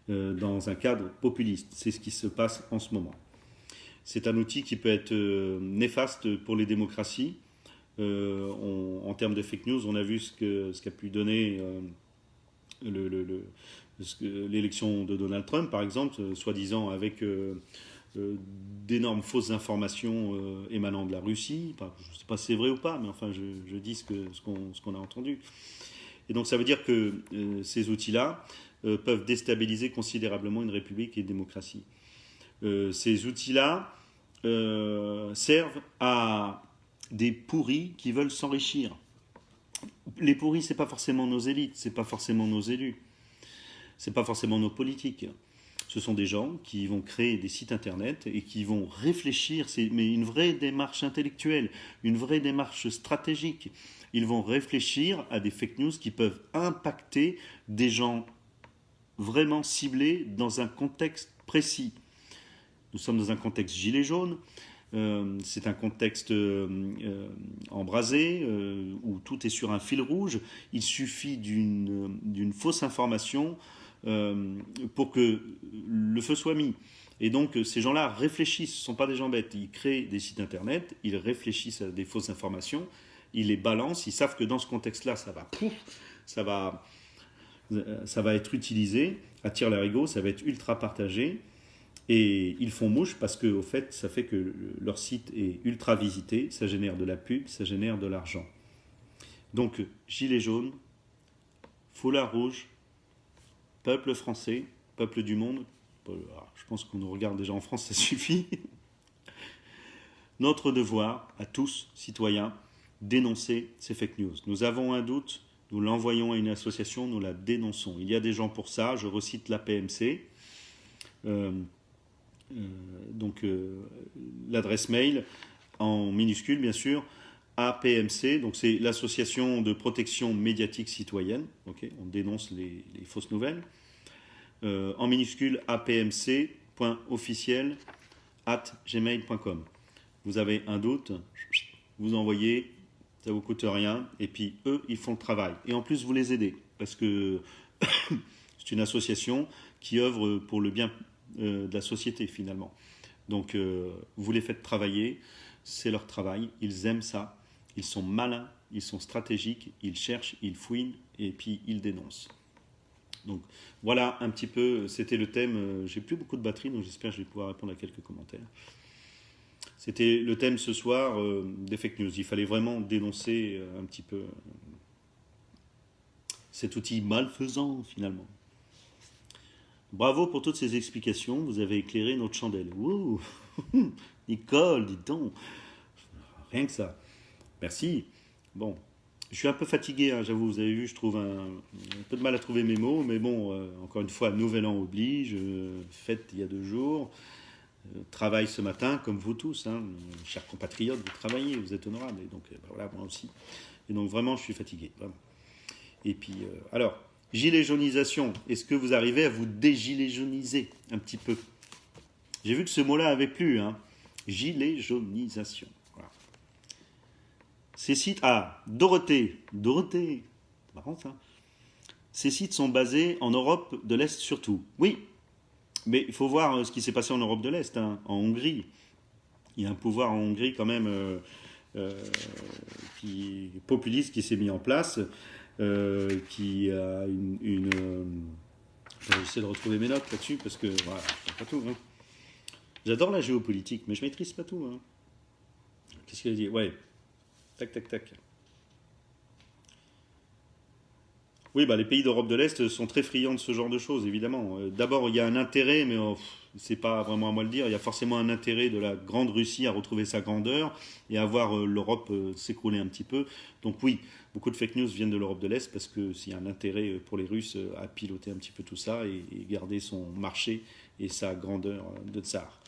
euh, dans un cadre populiste. C'est ce qui se passe en ce moment. C'est un outil qui peut être euh, néfaste pour les démocraties. Euh, en termes de fake news, on a vu ce qu'a ce pu donner l'élection de Donald Trump, par exemple, soi-disant avec d'énormes fausses informations émanant de la Russie. je ne sais pas si c'est vrai ou pas, mais enfin, je, dis ce qu'on ce a entendu. Et donc, ça veut dire que ces outils-là euh, peuvent déstabiliser considérablement une république et une démocratie. Euh, ces outils-là euh, servent à des pourris qui veulent s'enrichir. Les pourris, c'est pas forcément nos élites, c'est pas forcément nos élus, c'est pas forcément nos politiques. Ce sont des gens qui vont créer des sites internet et qui vont réfléchir, mais une vraie démarche intellectuelle, une vraie démarche stratégique. Ils vont réfléchir à des fake news qui peuvent impacter des gens vraiment ciblé dans un contexte précis. Nous sommes dans un contexte gilet jaune, euh, c'est un contexte euh, euh, embrasé où tout est sur un fil rouge. Il suffit d'une fausse information pour que le feu soit mis. Et donc ces gens-là réfléchissent, ce ne sont pas des gens bêtes. Ils créent des sites internet, ils réfléchissent à des fausses informations, ils les balancent, ils savent que dans ce contexte-là, ça va ça va euh, ça va être utilisé à tir larigot, ça va être ultra partagé. Et ils font mouche parce que, au fait, ça fait que leur site est ultra visité, ça génère de la pub, ça génère de l'argent. Donc, gilet jaune, foulard rouge, peuple français, peuple du monde, je pense qu'on nous regarde déjà en France, ça suffit. Notre devoir à tous, citoyens, dénoncer ces fake news. Nous avons un doute nous l'envoyons à une association, nous la dénonçons. Il y a des gens pour ça, je recite la PMC. Euh, euh, donc euh, l'adresse mail en minuscule bien sûr, APMC, donc c'est l'association de protection médiatique citoyenne, on dénonce les, fausses nouvelles, en minuscule apmc.officiel at gmail.com. Vous avez un doute, vous envoyez ça vous coûte rien, et puis eux, ils font le travail. Et en plus, vous les aidez, parce que c'est une association qui œuvre pour le bien euh, de la société, finalement. Donc, euh, vous les faites travailler, c'est leur travail, ils aiment ça, ils sont malins, ils sont stratégiques, ils cherchent, ils fouinent, et puis ils dénoncent. Donc, voilà un petit peu, c'était le thème. Euh, j'ai plus beaucoup de batterie, donc j'espère que je vais pouvoir répondre à quelques commentaires. C'était le thème ce soir euh, des fake news. Il fallait vraiment dénoncer euh, un petit peu cet outil malfaisant finalement. Bravo pour toutes ces explications. Vous avez éclairé notre chandelle. Ouh Nicole, dis donc. Rien que ça. Merci. Bon, je suis un peu fatigué, hein, j'avoue. Vous avez vu, je trouve un, peu de mal à trouver mes mots. Mais bon, encore une fois, nouvel an oblige. fête il y a deux jours. Euh, travaille ce matin, comme vous tous, hein, chers compatriotes, vous travaillez, vous êtes honorables, et donc euh, voilà, moi aussi. Et donc vraiment, je suis fatigué. Et puis, euh, alors, gilet jaunisation, est-ce que vous arrivez à vous dégilet jauniser un petit peu? J'ai vu que ce mot-là avait plu, hein. Gilet jaunisation. Ces sites, ah, Dorothée, Dorothée, c'est marrant ça. Ces sites sont basés en Europe de l'Est surtout. Oui, mais il faut voir euh, ce qui s'est passé en Europe de l'Est, hein, en Hongrie. Il y a un pouvoir en Hongrie quand même euh, euh, qui, populiste qui s'est mis en place, qui a une... J'essaie de retrouver mes notes là-dessus parce que voilà, pas tout. Hein. J'adore la géopolitique, mais je maîtrise pas tout. Hein. Qu'est-ce qu'il a dit? Ouais. Tac, tac, tac. Oui, bah, les pays d'Europe de l'Est sont très friands de ce genre de choses, évidemment. Euh, D'abord, il y a un intérêt, mais oh, c'est pas vraiment à moi de le dire. Il y a forcément un intérêt de la grande Russie à retrouver sa grandeur et à voir euh, l'Europe euh, s'écrouler un petit peu. Donc oui, beaucoup de fake news viennent de l'Europe de l'Est parce que s'il y a un intérêt pour les Russes à piloter un petit peu tout ça et, garder son marché et sa grandeur de tsar.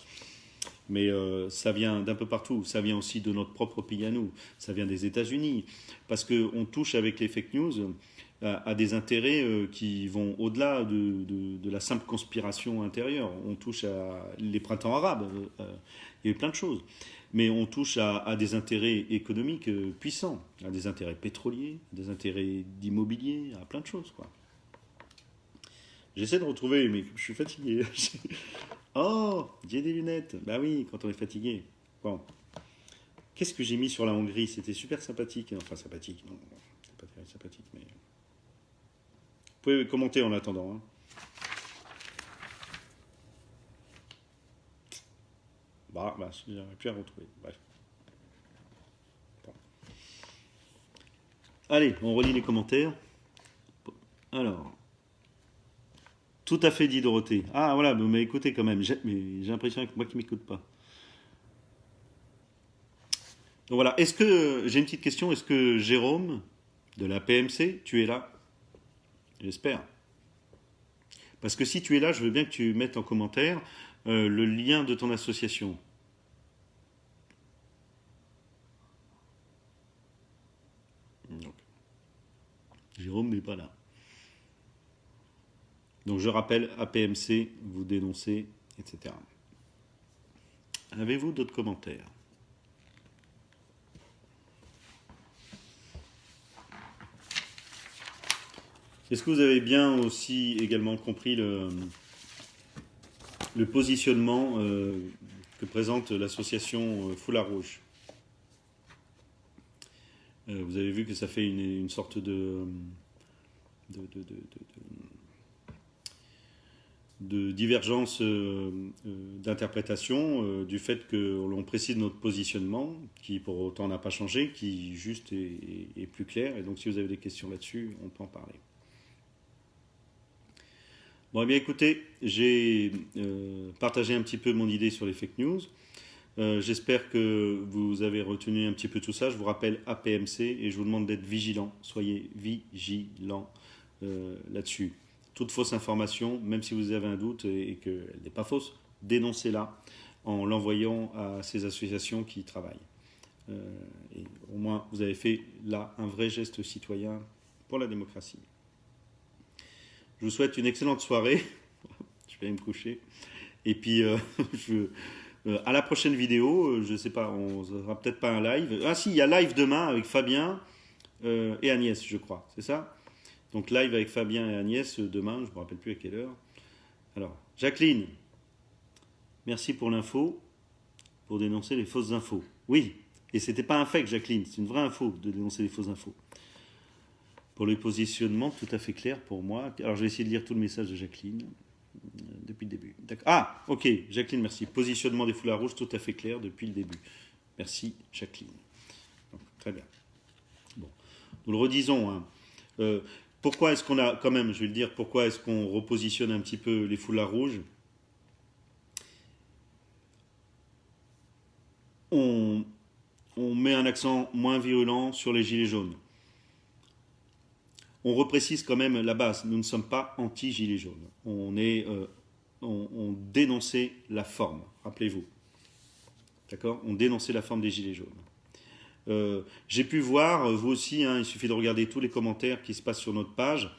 Mais euh, ça vient d'un peu partout. Ça vient aussi de notre propre pays à nous. Ça vient des États-Unis. Parce qu'on touche avec les fake news à, à des intérêts euh, qui vont au-delà de, la simple conspiration intérieure. On touche à les printemps arabes. euh, euh, il y a eu plein de choses. Mais on touche à, des intérêts économiques euh, puissants, à des intérêts pétroliers, à des intérêts d'immobilier, à plein de choses. J'essaie de retrouver, mais je suis fatigué. oh, j'ai des lunettes. Bah oui, quand on est fatigué. Bon. Qu'est-ce que j'ai mis sur la Hongrie? C'était super sympathique. Enfin, sympathique, non. C'est pas très sympathique, mais. Vous pouvez commenter en attendant. hein. Bah, bah, j'aurais pu à retrouver. Bref. Allez, on relit les commentaires. Alors. Tout à fait dit Dorothée. Ah voilà, vous m'avez écouté quand même. J'ai mais j'ai l'impression que moi qui m'écoute pas. Donc voilà, est-ce que j'ai une petite question Est-ce que Jérôme de la PMC, tu es là? J'espère. Parce que si tu es là, je veux bien que tu mettes en commentaire euh, le lien de ton association. Jérôme n'est pas là. Donc je rappelle, APMC, vous dénoncez, etc. Avez-vous d'autres commentaires? Est-ce que vous avez bien aussi également compris le, positionnement euh, que présente l'association euh, Foulard Rouge? Euh, Vous avez vu que ça fait une, sorte de- de- divergence euh, euh, d'interprétation euh, du fait que l'on précise notre positionnement, qui pour autant n'a pas changé, qui juste est, plus clair. Et donc si vous avez des questions là-dessus, on peut en parler. Bon, eh bien écoutez, j'ai partagé un petit peu mon idée sur les fake news. J'espère que vous avez retenu un petit peu tout ça. Je vous rappelle APMC et je vous demande d'être vigilant. Soyez vigilants là-dessus. Toute fausse information, même si vous avez un doute et, qu'elle n'est pas fausse, dénoncez-la en l'envoyant à ces associations qui y travaillent. Euh, au moins, vous avez fait là un vrai geste citoyen pour la démocratie. Je vous souhaite une excellente soirée. je vais aller me coucher. Et puis, euh, euh, à la prochaine vidéo, je sais pas, on aura peut-être pas un live. Ah si, il y a live demain avec Fabien et Agnès, je crois. C'est ça? Donc live avec Fabien et Agnès euh, demain, je me rappelle plus à quelle heure. Alors, Jacqueline, merci pour l'info, pour dénoncer les fausses infos. Oui, et c'était pas un fake, Jacqueline, c'est une vraie info de dénoncer les fausses infos. Pour le positionnement, tout à fait clair pour moi. Alors, je vais essayer de lire tout le message de Jacqueline euh, depuis le début. Ah, ok, Jacqueline, merci. Positionnement des foulards rouges, tout à fait clair depuis le début. Merci, Jacqueline. Très bien. Bon, nous le redisons. hein. Euh, pourquoi est-ce qu'on a, quand même, je vais le dire, pourquoi est-ce qu'on repositionne un petit peu les foulards rouges? On, met un accent moins virulent sur les gilets jaunes. On reprécise quand même la base. Nous ne sommes pas anti-gilets jaunes. On, est, euh, on dénonçait la forme, rappelez-vous. D'accord? On dénonçait la forme des gilets jaunes. Euh, J'ai pu voir, euh, vous aussi, hein, il suffit de regarder tous les commentaires qui se passent sur notre page.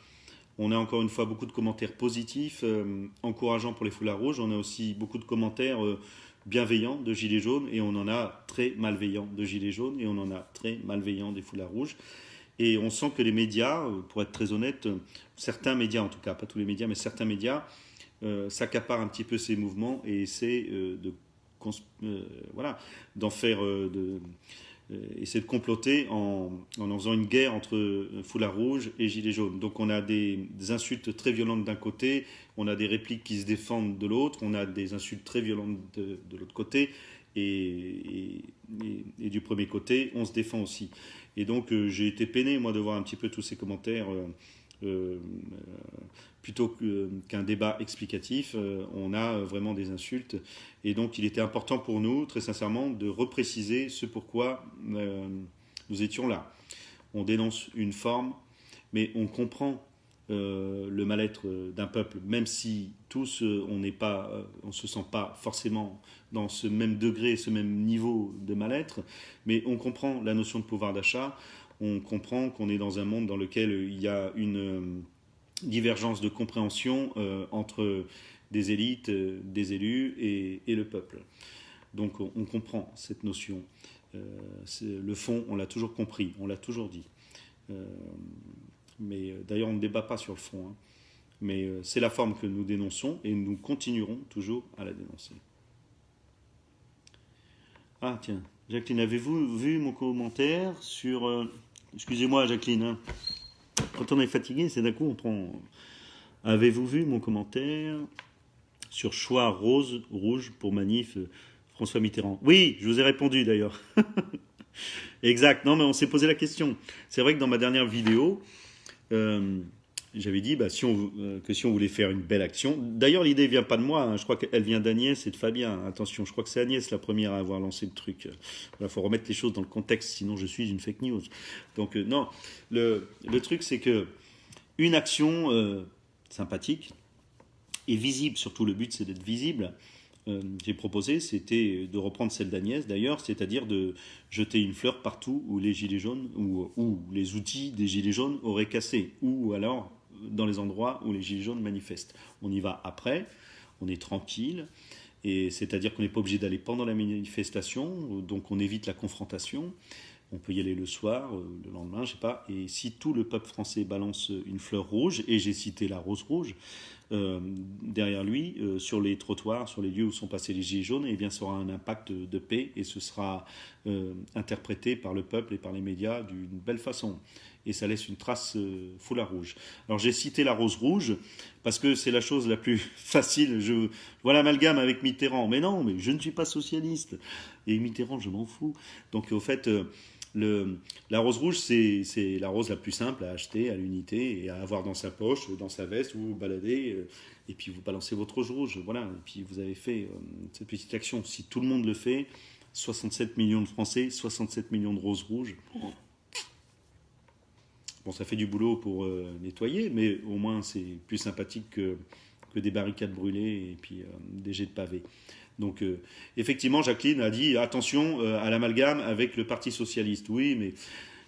On a encore une fois beaucoup de commentaires positifs, euh, encourageants pour les foulards rouges. On a aussi beaucoup de commentaires bienveillants de gilets jaunes et on en a très malveillants de gilets jaunes et on en a très malveillants des foulards rouges. Et on sent que les médias, pour être très honnête, certains médias en tout cas, pas tous les médias, mais certains médias s'accaparent un petit peu ces mouvements et essaient de voilà, d'en faire de euh, essayer de comploter en, en faisant une guerre entre euh, foulard rouge et gilets jaunes. Donc on a des, insultes très violentes d'un côté, on a des répliques qui se défendent de l'autre, on a des insultes très violentes de, de l'autre côté, et, du premier côté, on se défend aussi. Et donc euh, j'ai été peiné, moi, de voir un petit peu tous ces commentaires plutôt qu'un débat explicatif, on a vraiment des insultes. Et donc il était important pour nous, très sincèrement, de repréciser ce pourquoi nous étions là. On dénonce une forme, mais on comprend euh, le mal-être d'un peuple, même si tous euh, on n'est pas, euh, on se sent pas forcément dans ce même degré, ce même niveau de mal-être, mais on comprend la notion de pouvoir d'achat, on comprend qu'on est dans un monde dans lequel il y a une divergence de compréhension entre des élites, des élus et, le peuple. Donc on, comprend cette notion. le fond, on l'a toujours compris, on l'a toujours dit. Mais euh, d'ailleurs, on ne débat pas sur le fond. Hein. Mais euh, c'est la forme que nous dénonçons et nous continuerons toujours à la dénoncer. Ah tiens, Jacqueline, avez-vous vu mon commentaire sur... Euh, excusez-moi Jacqueline, hein. quand on est fatigué, c'est d'un coup on prend... Avez-vous vu mon commentaire sur choix rose, rouge pour manif François Mitterrand? Oui, je vous ai répondu d'ailleurs. exact, non mais on s'est posé la question. C'est vrai que dans ma dernière vidéo, euh, j'avais dit bah, euh, que si on voulait faire une belle action. D'ailleurs, l'idée vient pas de moi. Hein. je crois qu'elle vient d'Agnès et de Fabien. Attention, je crois que c'est Agnès la première à avoir lancé le truc. Il faut remettre les choses dans le contexte, sinon je suis une fake news. Donc euh, non, le, le truc c'est que une action sympathique et visible. Surtout, le but c'est d'être visible. j'ai proposé, c'était de reprendre celle d'Agnès d'ailleurs, c'est-à-dire de jeter une fleur partout où les gilets jaunes ou, les outils des gilets jaunes auraient cassé, ou alors dans les endroits où les gilets jaunes manifestent. On y va après, on est tranquille, et c'est-à-dire qu'on n'est pas obligé d'aller pendant la manifestation, donc on évite la confrontation. On peut y aller le soir, euh, le lendemain, je sais pas. Et si tout le peuple français balance une fleur rouge, et j'ai cité la rose rouge, euh, derrière lui, euh, sur les trottoirs, sur les lieux où sont passés les gilets jaunes, et eh bien, ça aura un impact de paix et ce sera interprété par le peuple et par les médias d'une belle façon. Et ça laisse une trace foulard rouge. Alors j'ai cité la rose rouge parce que c'est la chose la plus facile. Je vois l'amalgame avec Mitterrand. Mais non, mais je ne suis pas socialiste. Et Mitterrand, je m'en fous. Donc au fait, la rose rouge, c'est la rose la plus simple à acheter à l'unité et à avoir dans sa poche, dans sa veste, où vous baladez, euh, et puis vous balancez votre rose rouge. Voilà, et puis vous avez fait euh, cette petite action. Si tout le monde le fait, 67 millions de Français, 67 millions de roses rouges. Bon, ça fait du boulot pour euh, nettoyer, mais au moins c'est plus sympathique que, que, des barricades brûlées et puis des jets de pavés. Donc euh, effectivement, Jacqueline a dit attention euh, à l'amalgame avec le Parti socialiste. Oui, mais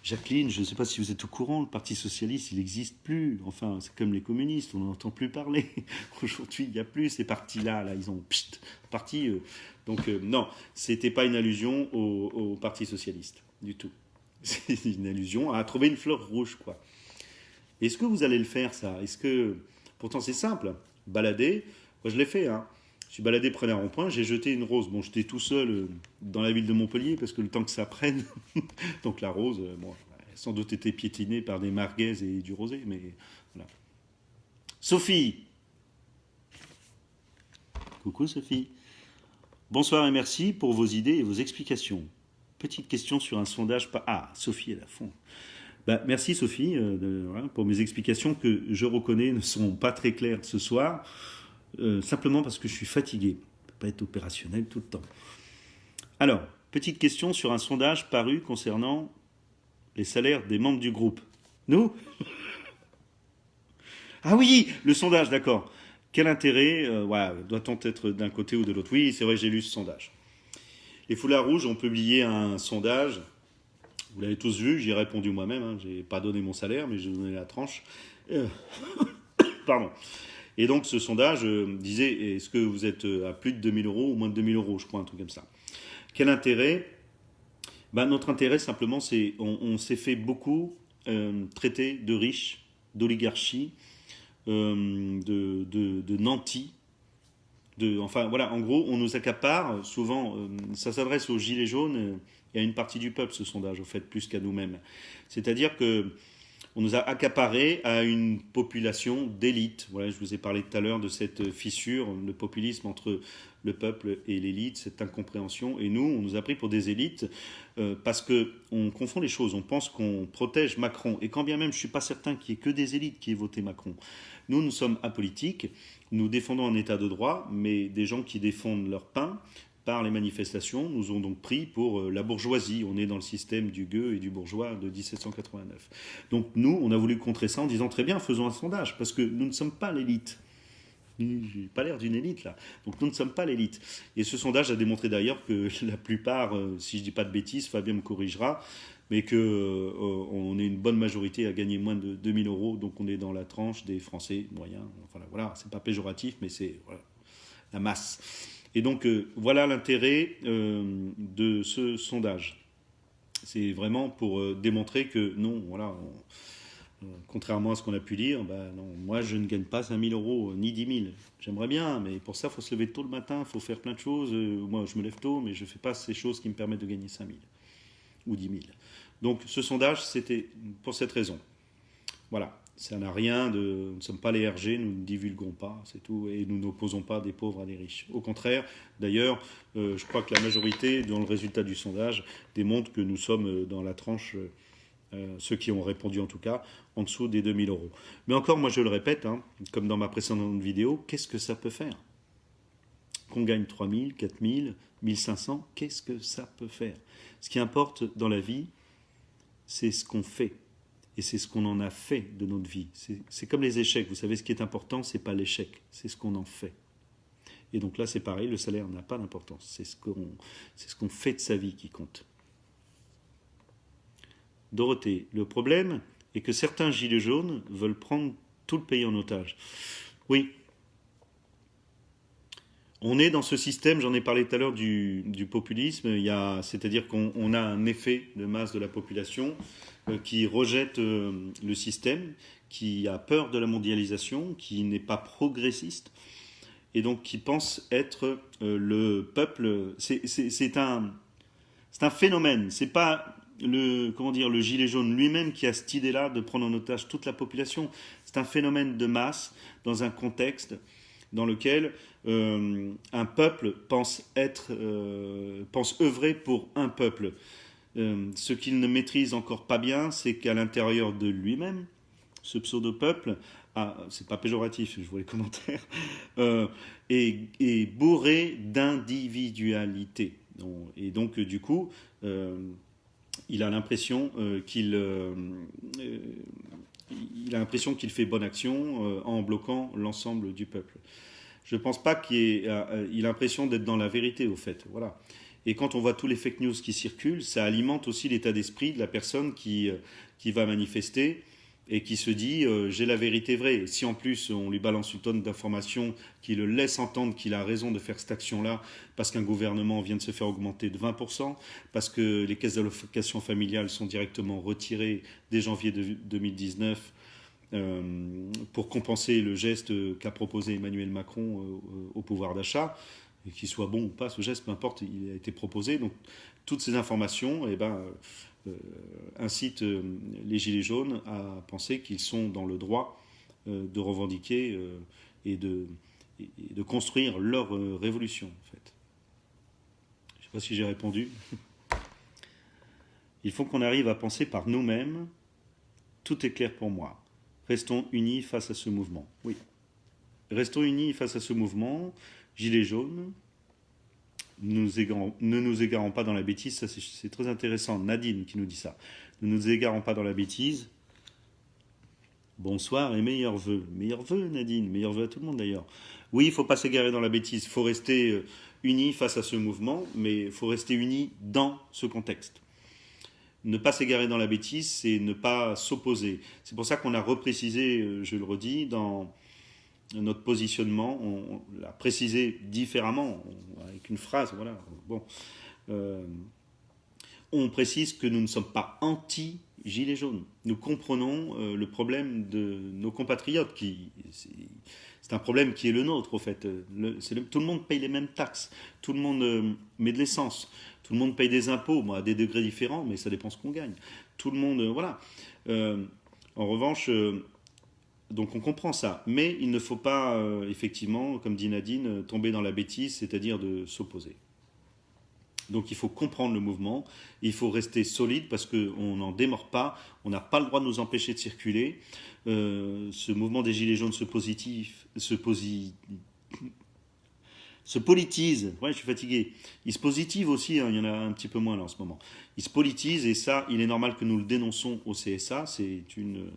Jacqueline, je ne sais pas si vous êtes au courant, le Parti socialiste, il n'existe plus. Enfin, c'est comme les communistes, on n'entend plus parler. Aujourd'hui, il n'y a plus ces partis-là. Là, ils ont parti. Euh. donc non, c'était pas une allusion au, au, Parti socialiste du tout. C'est une allusion à trouver une fleur rouge, quoi. Est-ce que vous allez le faire, ça? Est-ce que pourtant c'est simple, balader. Moi, je l'ai fait, hein. Je suis baladé près d'un rond-point, j'ai jeté une rose. Bon, j'étais tout seul euh, dans la ville de Montpellier parce que le temps que ça prenne, donc la rose, euh, bon, sans doute été piétinée par des marguaises et du rosé, mais voilà. Sophie Coucou Sophie. Bonsoir et merci pour vos idées et vos explications. Petite question sur un sondage. Ah, Sophie est à fond. Bah, merci Sophie euh, pour mes explications que je reconnais ne sont pas très claires ce soir. Euh, simplement parce que je suis fatigué. Je peux pas être opérationnel tout le temps. Alors, petite question sur un sondage paru concernant les salaires des membres du groupe. Nous Ah oui, le sondage, d'accord. Quel intérêt euh, Doit-on être d'un côté ou de l'autre? Oui, c'est vrai, j'ai lu ce sondage. Les Foulards Rouges ont publié un sondage. Vous l'avez tous vu, j'y ai répondu moi-même. Hein. Je n'ai pas donné mon salaire, mais j'ai donné la tranche. Euh, pardon. Et donc ce sondage euh, disait est-ce que vous êtes euh, à plus de 2000 euros ou moins de 2000 euros, je crois, un truc comme ça. Quel intérêt? Ben, Notre intérêt, simplement, c'est on, s'est fait beaucoup euh, traiter de riches, d'oligarchie, de, de, de nantis. De, enfin voilà, en gros, on nous accapare. Souvent, ça s'adresse aux gilets jaunes et à une partie du peuple, ce sondage, au fait, plus qu'à nous-mêmes. C'est-à-dire que on nous a accaparé à une population d'élite. Voilà, je vous ai parlé tout à l'heure de cette fissure, le populisme entre le peuple et l'élite, cette incompréhension. Et nous, on nous a pris pour des élites euh, parce qu'on confond les choses. On pense qu'on protège Macron. Et quand bien même, je ne suis pas certain qu'il n'y ait que des élites qui aient voté Macron. Nous, nous sommes apolitiques. Nous défendons un état de droit, mais des gens qui défendent leur pain par les manifestations nous ont donc pris pour euh, la bourgeoisie. On est dans le système du gueux et du bourgeois de 1789. Donc nous, on a voulu contrer ça en disant très bien, faisons un sondage, parce que nous ne sommes pas l'élite. J'ai pas l'air d'une élite là. Donc nous ne sommes pas l'élite. Et ce sondage a démontré d'ailleurs que la plupart, euh, si je dis pas de bêtises, Fabien me corrigera, mais qu'on euh, est une bonne majorité à gagner moins de 2000 euros. Donc on est dans la tranche des Français moyens. Enfin voilà, c'est pas péjoratif, mais c'est la masse. Et donc euh, voilà l'intérêt euh, de ce sondage. C'est vraiment pour euh, démontrer que non, voilà, contrairement à ce qu'on a pu dire, bah, non, moi je ne gagne pas 5000 euros ni 10 000. J'aimerais bien, mais pour ça il faut se lever tôt le matin, il faut faire plein de choses. moi je me lève tôt, mais je ne fais pas ces choses qui me permettent de gagner 5000 ou 10 000. Donc ce sondage, c'était pour cette raison. Voilà. Ça n'a rien de. Nous ne sommes pas les RG, nous ne divulguons pas, c'est tout, et nous n'opposons pas des pauvres à des riches. Au contraire, d'ailleurs, euh, je crois que la majorité, dans le résultat du sondage, démontre que nous sommes euh, dans la tranche, euh, ceux qui ont répondu en tout cas, en dessous des 2000 euros. Mais encore, moi je le répète, hein, comme dans ma précédente vidéo, qu'est-ce que ça peut faire? Qu'on gagne 3000, 4000, 1500, qu'est-ce que ça peut faire? Ce qui importe dans la vie, c'est ce qu'on fait et c'est ce qu'on en a fait de notre vie. C'est comme les échecs. Vous savez, ce qui est important, c'est pas l'échec, c'est ce qu'on en fait. Et donc là, c'est pareil, le salaire n'a pas d'importance. C'est ce qu'on ce fait de sa vie qui compte. Dorothée, le problème est que certains gilets jaunes veulent prendre tout le pays en otage. Oui. On est dans ce système, j'en ai parlé tout à l'heure, du, populisme. C'est-à-dire qu'on a un effet de masse de la population euh, qui rejette euh, le système, qui a peur de la mondialisation, qui n'est pas progressiste, et donc qui pense être euh, le peuple. C'est un, un phénomène. C'est pas le comment dire le gilet jaune lui-même qui a cette idée-là de prendre en otage toute la population. C'est un phénomène de masse dans un contexte dans lequel un peuple pense être, pense œuvrer pour un peuple. Euh, ce qu'il ne maîtrise encore pas bien, c'est qu'à l'intérieur de lui-même, ce pseudo-peuple, c'est pas péjoratif, je vois les commentaires, euh, est, bourré d'individualité. Et donc, du coup, euh, il a l'impression qu'il il a l'impression qu'il fait bonne action en bloquant l'ensemble du peuple. Je ne pense pas qu'il ait, il a l'impression d'être dans la vérité, au fait. Voilà. Et quand on voit tous les fake news qui circulent, ça alimente aussi l'état d'esprit de la personne qui, euh, qui va manifester et qui se dit euh, j'ai la vérité vraie. si en plus on lui balance une tonne d'informations qui le laisse entendre qu'il a raison de faire cette action-là parce qu'un gouvernement vient de se faire augmenter de 20%, parce que les caisses d'allocation familiale sont directement retirées dès janvier 2019 euh, pour compenser le geste qu'a proposé Emmanuel Macron au pouvoir d'achat, qu'il soit bon ou pas, ce geste, peu importe, il a été proposé. Donc toutes ces informations eh ben, euh, incitent euh, les Gilets jaunes à penser qu'ils sont dans le droit euh, de revendiquer et, de, de construire leur révolution, en fait. Je ne sais pas si j'ai répondu. Il faut qu'on arrive à penser par nous-mêmes. Tout est clair pour moi. Restons unis face à ce mouvement. Oui. Restons unis face à ce mouvement. Gilets jaunes, ne nous égarons pas dans la bêtise, ça c'est très intéressant. Nadine qui nous dit ça. Ne nous égarons pas dans la bêtise. Bonsoir et meilleurs vœux. Meilleurs vœux, Nadine. Meilleurs vœux à tout le monde d'ailleurs. Oui, il ne faut pas s'égarer dans la bêtise. Il faut rester euh, unis face à ce mouvement, mais il faut rester unis dans ce contexte. Ne pas s'égarer dans la bêtise, c'est ne pas s'opposer. C'est pour ça qu'on a reprécisé, euh, je le redis, dans notre positionnement, on, l'a précisé différemment, avec une phrase, voilà. Bon, euh, on précise que nous ne sommes pas anti-gilets jaunes. Nous comprenons euh, le problème de nos compatriotes, qui c'est un problème qui est le nôtre, au fait. tout le monde paye les mêmes taxes, tout le monde euh, met de l'essence, tout le monde paye des impôts, à des degrés différents, mais ça dépend ce qu'on gagne. Tout le monde, voilà. en revanche, donc on comprend ça, mais il ne faut pas, euh, effectivement, comme dit Nadine, tomber dans la bêtise, c'est-à-dire de s'opposer. Donc il faut comprendre le mouvement, il faut rester solide parce qu'on n'en démord pas, on n'a pas le droit de nous empêcher de circuler. Euh, ce mouvement des Gilets jaunes se, positif, se, se politise, ouais je suis fatigué, il se positive aussi, hein, il y en a un petit peu moins là en ce moment. Il se politise et ça, il est normal que nous le dénonçons au CSA, c'est une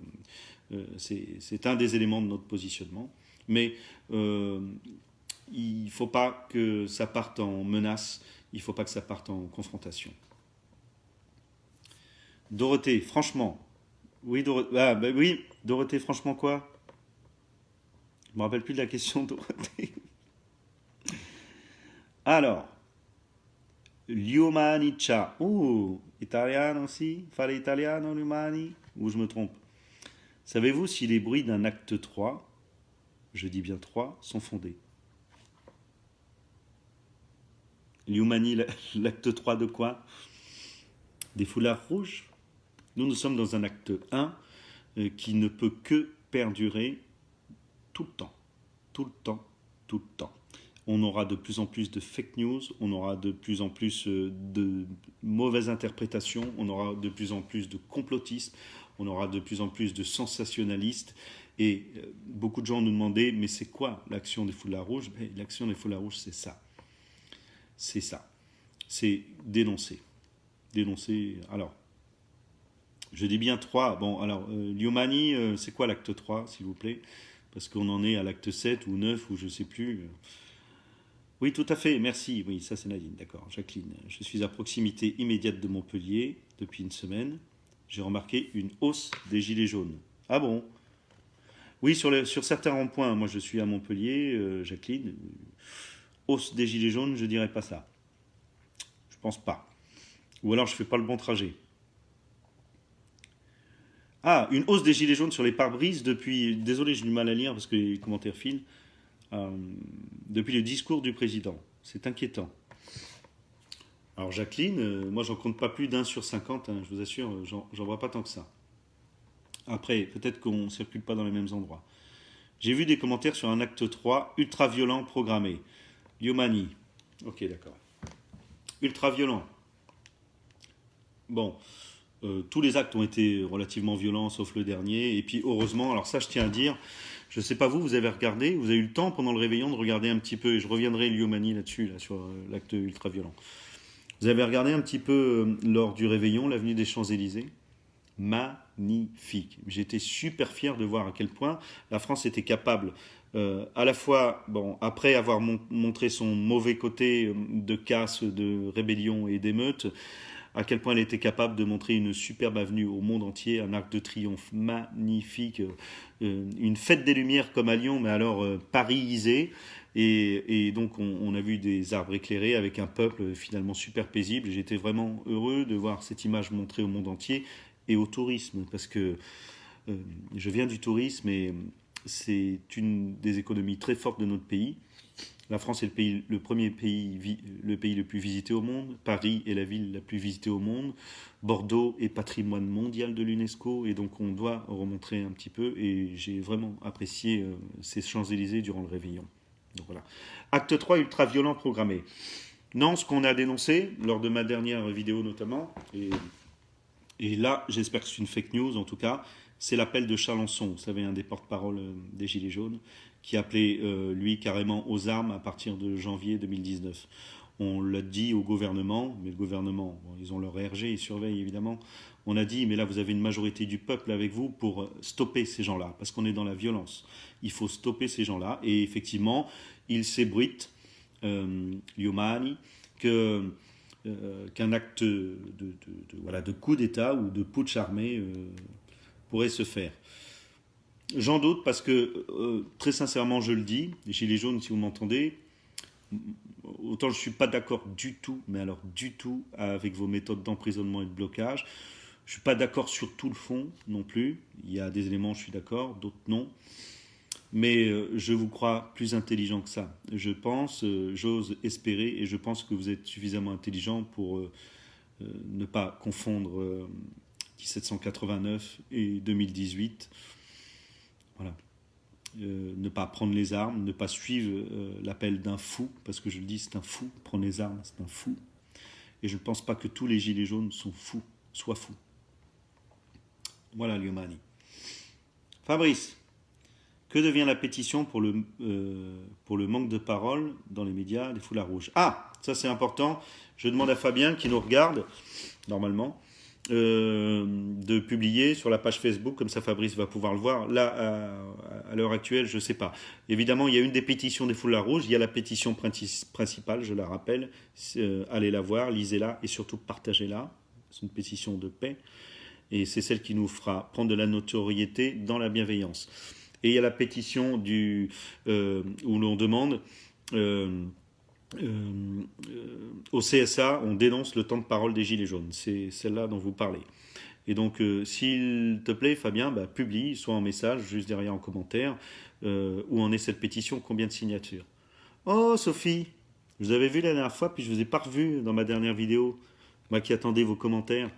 c'est un des éléments de notre positionnement. Mais euh, il ne faut pas que ça parte en menace, il ne faut pas que ça parte en confrontation. Dorothée, franchement. Oui, Dorothée, ah, bah oui, Dorothée, franchement quoi? Je me rappelle plus de la question, Dorothée. Alors, l'umanicia. Oh, italien aussi? Fare italiano l'umani Ou je me trompe? Savez-vous si les bruits d'un acte 3, je dis bien 3, sont fondés? Liumani, l'acte 3 de quoi? Des foulards rouges? Nous, nous sommes dans un acte 1 euh, qui ne peut que perdurer tout le temps. Tout le temps, tout le temps. On aura de plus en plus de fake news, on aura de plus en plus euh, de mauvaises interprétations, on aura de plus en plus de complotisme, on aura de plus en plus de sensationnalistes. Et euh, beaucoup de gens nous demandaient, mais c'est quoi l'action des foulards rouges? L'action des foulards rouges, c'est ça. C'est ça. C'est dénoncer. Dénoncer. Alors, je dis bien 3. Bon, alors, euh, Liomani, euh, c'est quoi l'acte 3, s'il vous plaît? Parce qu'on en est à l'acte 7 ou 9 ou je ne sais plus. Oui, tout à fait, merci. Oui, ça c'est Nadine, d'accord. Jacqueline, je suis à proximité immédiate de Montpellier depuis une semaine j'ai remarqué une hausse des gilets jaunes. Ah bon? Oui, sur, sur certains ronds-points, moi je suis à Montpellier, euh, Jacqueline, hausse des gilets jaunes, je dirais pas ça. Je pense pas. Ou alors je fais pas le bon trajet. Ah, une hausse des gilets jaunes sur les pare-brises depuis, désolé j'ai du mal à lire parce que les commentaires filent, euh, depuis le discours du président. C'est inquiétant. Alors Jacqueline, euh, moi j'en compte pas plus d'un sur 50, hein, je vous assure, euh, j'en vois pas tant que ça. Après, peut-être qu'on ne circule pas dans les mêmes endroits. J'ai vu des commentaires sur un acte 3 ultra-violent programmé. Yomani. Ok, d'accord. Ultra-violent. Bon, euh, tous les actes ont été relativement violents, sauf le dernier. Et puis, heureusement, alors ça, je tiens à dire, je ne sais pas vous, vous avez regardé, vous avez eu le temps pendant le réveillon de regarder un petit peu, et je reviendrai Liomani là-dessus, là, sur l'acte ultra-violent. Vous avez regardé un petit peu euh, lors du réveillon l'avenue des Champs-Élysées? Magnifique. J'étais super fier de voir à quel point la France était capable, euh, à la fois, après avoir montré son mauvais côté euh, de casse, de rébellion et d'émeute, à quel point elle était capable de montrer une superbe avenue au monde entier, un arc de triomphe magnifique, une fête des Lumières comme à Lyon, mais alors parisisée. Et, donc on, a vu des arbres éclairés avec un peuple finalement super paisible. J'étais vraiment heureux de voir cette image montrée au monde entier et au tourisme, parce que euh, je viens du tourisme et c'est une des économies très fortes de notre pays. La France est le, pays, le premier pays, le pays le plus visité au monde. Paris est la ville la plus visitée au monde. Bordeaux est patrimoine mondial de l'UNESCO et donc on doit remontrer un petit peu. Et j'ai vraiment apprécié euh, ces Champs-Élysées durant le réveillon. Acte 3, ultra-violent programmé. Non, ce qu'on a dénoncé, lors de ma dernière vidéo notamment, et, et là, j'espère que c'est une fake news en tout cas, c'est l'appel de Chalençon, vous savez, un des porte-parole euh, des Gilets jaunes, qui appelait, euh, lui, carrément aux armes à partir de janvier 2019. On l'a dit au gouvernement, mais le gouvernement, ils ont leur RG, ils surveillent évidemment. On a dit, mais là, vous avez une majorité du peuple avec vous pour stopper ces gens-là, parce qu'on est dans la violence. Il faut stopper ces gens-là. Et effectivement, il s'ébruite, euh, Yomani, que euh, qu'un acte de coup d'État ou de putsch armé euh, pourrait se faire. J'en doute parce que, euh, très sincèrement, je le dis, les Gilets jaunes, si vous m'entendez, autant je ne suis pas d'accord du tout, mais alors du tout, avec vos méthodes d'emprisonnement et de blocage. Je ne suis pas d'accord sur tout le fond non plus. Il y a des éléments, je suis d'accord, d'autres non. Mais euh, je vous crois plus intelligent que ça. Je pense, euh, j'ose espérer, et je pense que vous êtes suffisamment intelligent pour euh, ne pas confondre 1789 et 2018. Voilà. ne pas prendre les armes, ne pas suivre l'appel d'un fou, parce que je le dis, c'est un fou, prendre les armes, c'est un fou. Et je ne pense pas que tous les gilets jaunes sont fous, soient fous. Voilà Liomani. Fabrice, que devient la pétition pour le, euh, pour le manque de parole dans les médias, les foulards rouges? Ah, ça c'est important. Je demande à Fabien, qui nous regarde, normalement, euh, de publier sur la page Facebook, comme ça Fabrice va pouvoir le voir. Là, à, l'heure actuelle, je ne sais pas. Évidemment, il y a une des pétitions des foulards rouges, il y a la pétition principale, je la rappelle. Euh, allez la voir, lisez-la et surtout partagez-la. C'est une pétition de paix. Et c'est celle qui nous fera prendre de la notoriété dans la bienveillance. Et il y a la pétition euh, où l'on demande euh, euh, au CSA, on dénonce le temps de parole des Gilets jaunes. C'est celle-là dont vous parlez. Et donc, s'il te plaît, Fabien, bah, publie, soit en message, juste derrière en commentaire, où en est cette pétition, combien de signatures? Oh, Sophie, vous avais vu la dernière fois, puis je ne vous ai pas revu dans ma dernière vidéo. Moi qui attendais vos commentaires.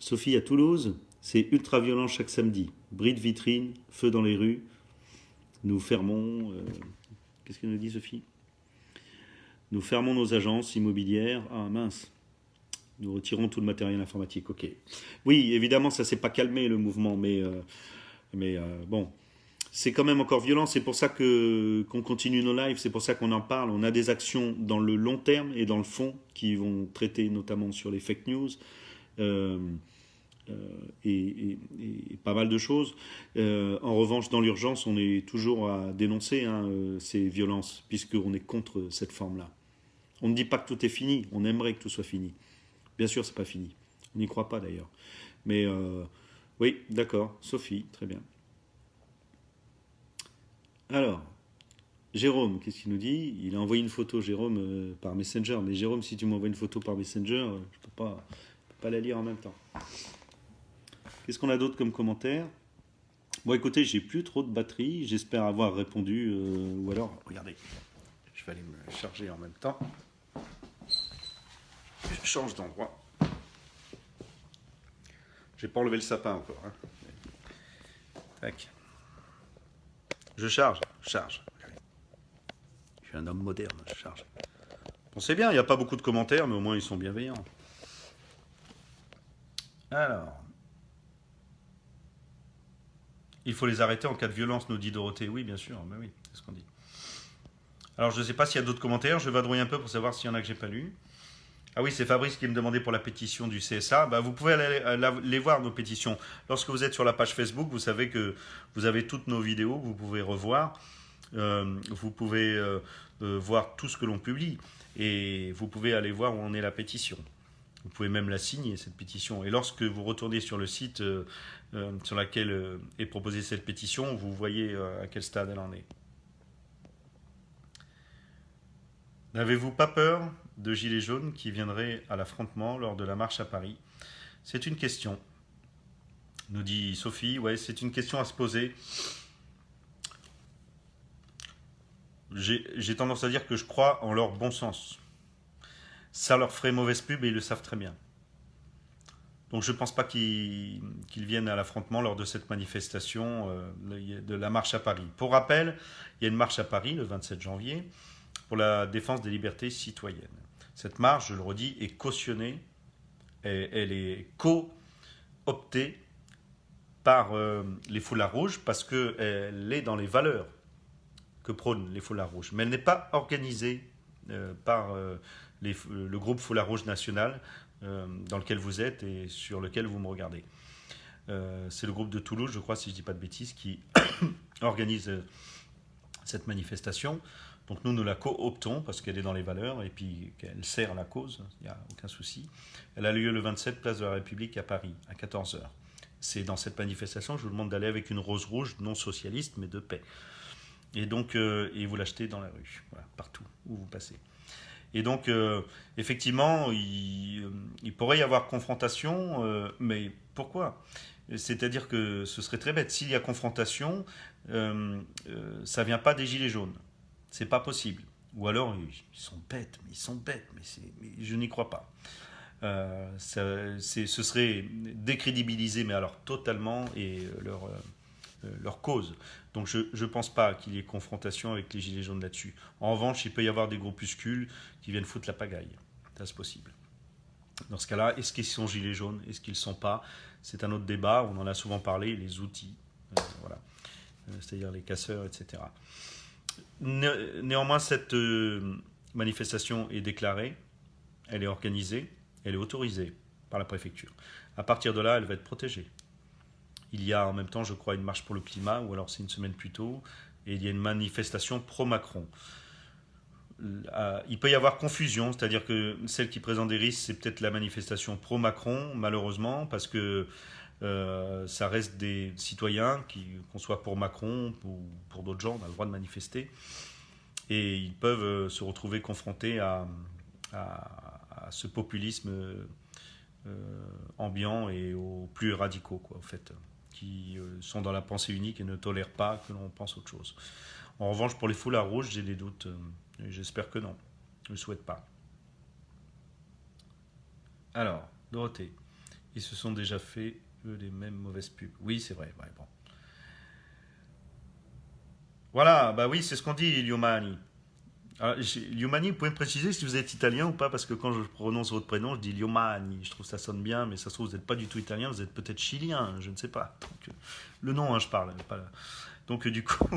Sophie, à Toulouse, c'est ultra violent chaque samedi. Bris de vitrine, feu dans les rues. Nous fermons. Euh, qu'est-ce qu'elle nous dit, Sophie? Nous fermons nos agences immobilières. Ah mince. Nous retirons tout le matériel informatique. Ok. Oui, évidemment, ça s'est pas calmé le mouvement, mais, euh, euh, bon, c'est quand même encore violent. C'est pour ça qu'on continue nos lives. C'est pour ça qu'on en parle. On a des actions dans le long terme et dans le fond qui vont traiter notamment sur les fake news. Euh, et, pas mal de choses. Euh, en revanche, dans l'urgence, on est toujours à dénoncer hein, euh, ces violences, puisqu'on est contre cette forme-là. On ne dit pas que tout est fini, on aimerait que tout soit fini. Bien sûr, c'est pas fini. On n'y croit pas d'ailleurs. Mais oui, d'accord. Sophie, très bien. Alors, Jérôme, qu'est-ce qu'il nous dit? Il a envoyé une photo, Jérôme, par Messenger. Mais Jérôme, si tu m'envoies une photo par Messenger, je ne peux pas, pas la lire en même temps. Qu'est-ce qu'on a d'autre comme commentaire? Bon, écoutez, j'ai plus trop de batterie. J'espère avoir répondu. Euh, ou alors, regardez, je vais aller me charger en même temps. Je change d'endroit. J'ai pas enlevé le sapin encore. Hein. Tac. Je charge, charge. Je suis un homme moderne, je charge. Bon, c'est bien, il n'y a pas beaucoup de commentaires, mais au moins ils sont bienveillants. Alors, il faut les arrêter en cas de violence, nous dit Dorothée. Oui, bien sûr, mais oui, c'est ce qu'on dit. Alors, je ne sais pas s'il y a d'autres commentaires. Je vais vadrouiller un peu pour savoir s'il y en a que j'ai pas lu. Ah oui, c'est Fabrice qui me demandait pour la pétition du CSA. Bah, vous pouvez aller euh, les voir, nos pétitions. Lorsque vous êtes sur la page Facebook, vous savez que vous avez toutes nos vidéos vous pouvez revoir. Euh, vous pouvez euh, voir tout ce que l'on publie. Et vous pouvez aller voir où en est la pétition. Vous pouvez même la signer, cette pétition. Et lorsque vous retournez sur le site euh, euh, sur lequel euh, est proposée cette pétition, vous voyez à quel stade elle en est. N'avez-vous pas peur de gilets jaunes qui viendraient à l'affrontement lors de la marche à Paris? C'est une question, nous dit Sophie. Ouais, c'est une question à se poser. J'ai tendance à dire que je crois en leur bon sens ça leur ferait mauvaise pub et ils le savent très bien. Donc je ne pense pas qu'ils viennent à l'affrontement lors de cette manifestation euh, de la marche à Paris. Pour rappel, il y a une marche à Paris le 27 janvier pour la défense des libertés citoyennes. Cette marche, je le redis, est cautionnée, elle est co-optée par euh, les foulards rouges parce qu'elle est dans les valeurs que prônent les foulards rouges. Mais elle n'est pas organisée euh, par le groupe Foulard Rouge National euh, dans lequel vous êtes et sur lequel vous me regardez. Euh, c'est le groupe de Toulouse, je crois, si je ne dis pas de bêtises, qui organise euh, cette manifestation. Donc nous, nous la cooptons parce qu'elle est dans les valeurs et puis qu'elle sert la cause, il n'y a aucun souci. Elle a lieu le 27 place de la République à Paris, à 14h. C'est dans cette manifestation que je vous demande d'aller avec une rose rouge, non socialiste, mais de paix. Et donc, et vous l'achetez dans la rue, partout où vous passez. Et donc, euh, effectivement, euh, il, pourrait y avoir confrontation, euh, mais pourquoi? C'est-à-dire que ce serait très bête. S'il y a confrontation, ça vient pas des gilets jaunes. C'est pas possible. Ou alors, ils sont bêtes, mais ils sont bêtes, mais, je n'y crois pas. ce serait décrédibilisé, mais alors totalement, et leur, leur cause. Donc je ne pense pas qu'il y ait confrontation avec les Gilets jaunes là-dessus. En revanche, il peut y avoir des groupuscules qui viennent foutre la pagaille. C'est possible. Dans ce cas-là, est-ce qu'ils sont Gilets jaunes? Est-ce qu'ils ne sont pas? C'est un autre débat, on en a souvent parlé, les outils, voilà. c'est-à-dire les casseurs, etc. néanmoins, cette manifestation est déclarée, elle est organisée, elle est autorisée par la préfecture. À partir de là, elle va être protégée. Il y a en même temps, je crois, une marche pour le climat, ou alors c'est une semaine plus tôt, et il y a une manifestation pro-Macron. Il peut y avoir confusion, c'est-à-dire que celle qui présente des risques, c'est peut-être la manifestation pro-Macron, malheureusement, parce que euh, ça reste des citoyens, qu'on soit pour Macron ou pour d'autres gens, on a le droit de manifester, et ils peuvent euh, se retrouver confrontés à, à ce populisme euh, ambiant et aux plus radicaux, quoi, en fait, qui euh, sont dans la pensée unique et ne tolèrent pas que l'on pense autre chose. En revanche, pour les foulards rouges, j'ai des doutes. Euh, j'espère que non. Je ne souhaite pas. Alors, Dorothée, ils se sont déjà fait eux, les mêmes mauvaises pubs. Oui, c'est vrai. bon. Voilà, bah oui, c'est ce qu'on dit, Iliomani. Alors, Liomani, vous pouvez me préciser si vous êtes italien ou pas Parce que quand je prononce votre prénom, je dis Liomani. Je trouve que ça sonne bien, mais ça se trouve, vous n'êtes pas du tout italien, vous êtes peut-être chilien, je ne sais pas. Euh, le nom, hein, je parle. Pas Donc, euh, du coup,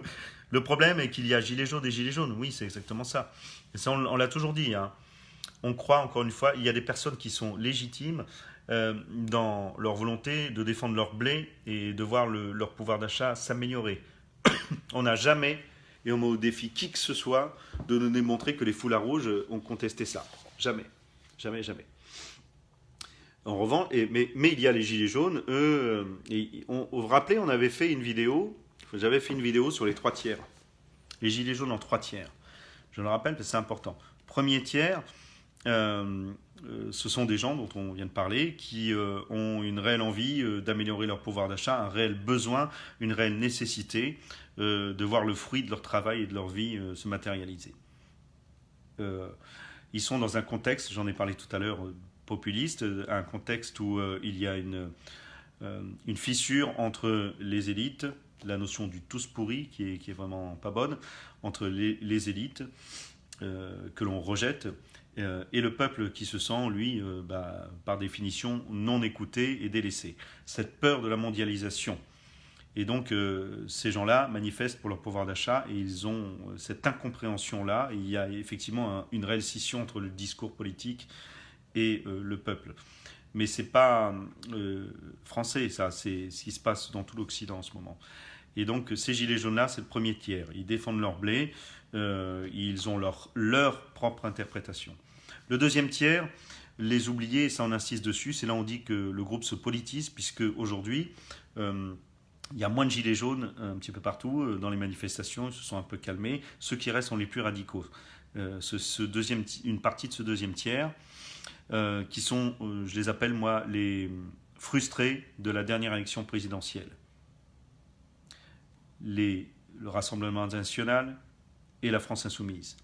le problème est qu'il y a gilets jaunes et gilets jaunes. Oui, c'est exactement ça. Et ça, on, l'a toujours dit. Hein. On croit, encore une fois, il y a des personnes qui sont légitimes euh, dans leur volonté de défendre leur blé et de voir leur pouvoir d'achat s'améliorer. on n'a jamais et on met au défi qui que ce soit de nous démontrer que les foulards rouges ont contesté ça. Jamais. Jamais, jamais. En revanche, mais, il y a les gilets jaunes, eux, et on, vous vous rappelez, on avait fait une vidéo, j'avais fait une vidéo sur les trois tiers. Les gilets jaunes en trois tiers. Je le rappelle parce que c'est important. Premier tiers, euh, euh, ce sont des gens dont on vient de parler qui euh, ont une réelle envie d'améliorer leur pouvoir d'achat, un réel besoin, une réelle nécessité de voir le fruit de leur travail et de leur vie se matérialiser. Ils sont dans un contexte, j'en ai parlé tout à l'heure, populiste, un contexte où il y a une, fissure entre les élites, la notion du tous pourri qui est, vraiment pas bonne, entre les élites que l'on rejette et le peuple qui se sent, lui, bah, par définition, non écouté et délaissé. Cette peur de la mondialisation et donc, euh, ces gens-là manifestent pour leur pouvoir d'achat et ils ont euh, cette incompréhension-là. Il y a effectivement une réelle scission entre le discours politique et euh, le peuple. Mais ce n'est pas français, ça. C'est ce qui se passe dans tout l'Occident en ce moment. Et donc, ces gilets jaunes-là, c'est le premier tiers. Ils défendent leur blé, ils ont leur, propre interprétation. Le deuxième tiers, les oubliés, ça on insiste dessus, c'est là on dit que le groupe se politise, puisque aujourd'hui, il y a moins de gilets jaunes euh, un petit peu partout euh, dans les manifestations, ils se sont un peu calmés. Ceux qui restent sont les plus radicaux. Euh, ce, deuxième, une partie de ce deuxième tiers, qui sont, je les appelle moi, les frustrés de la dernière élection présidentielle. Les, le Rassemblement national et la France insoumise.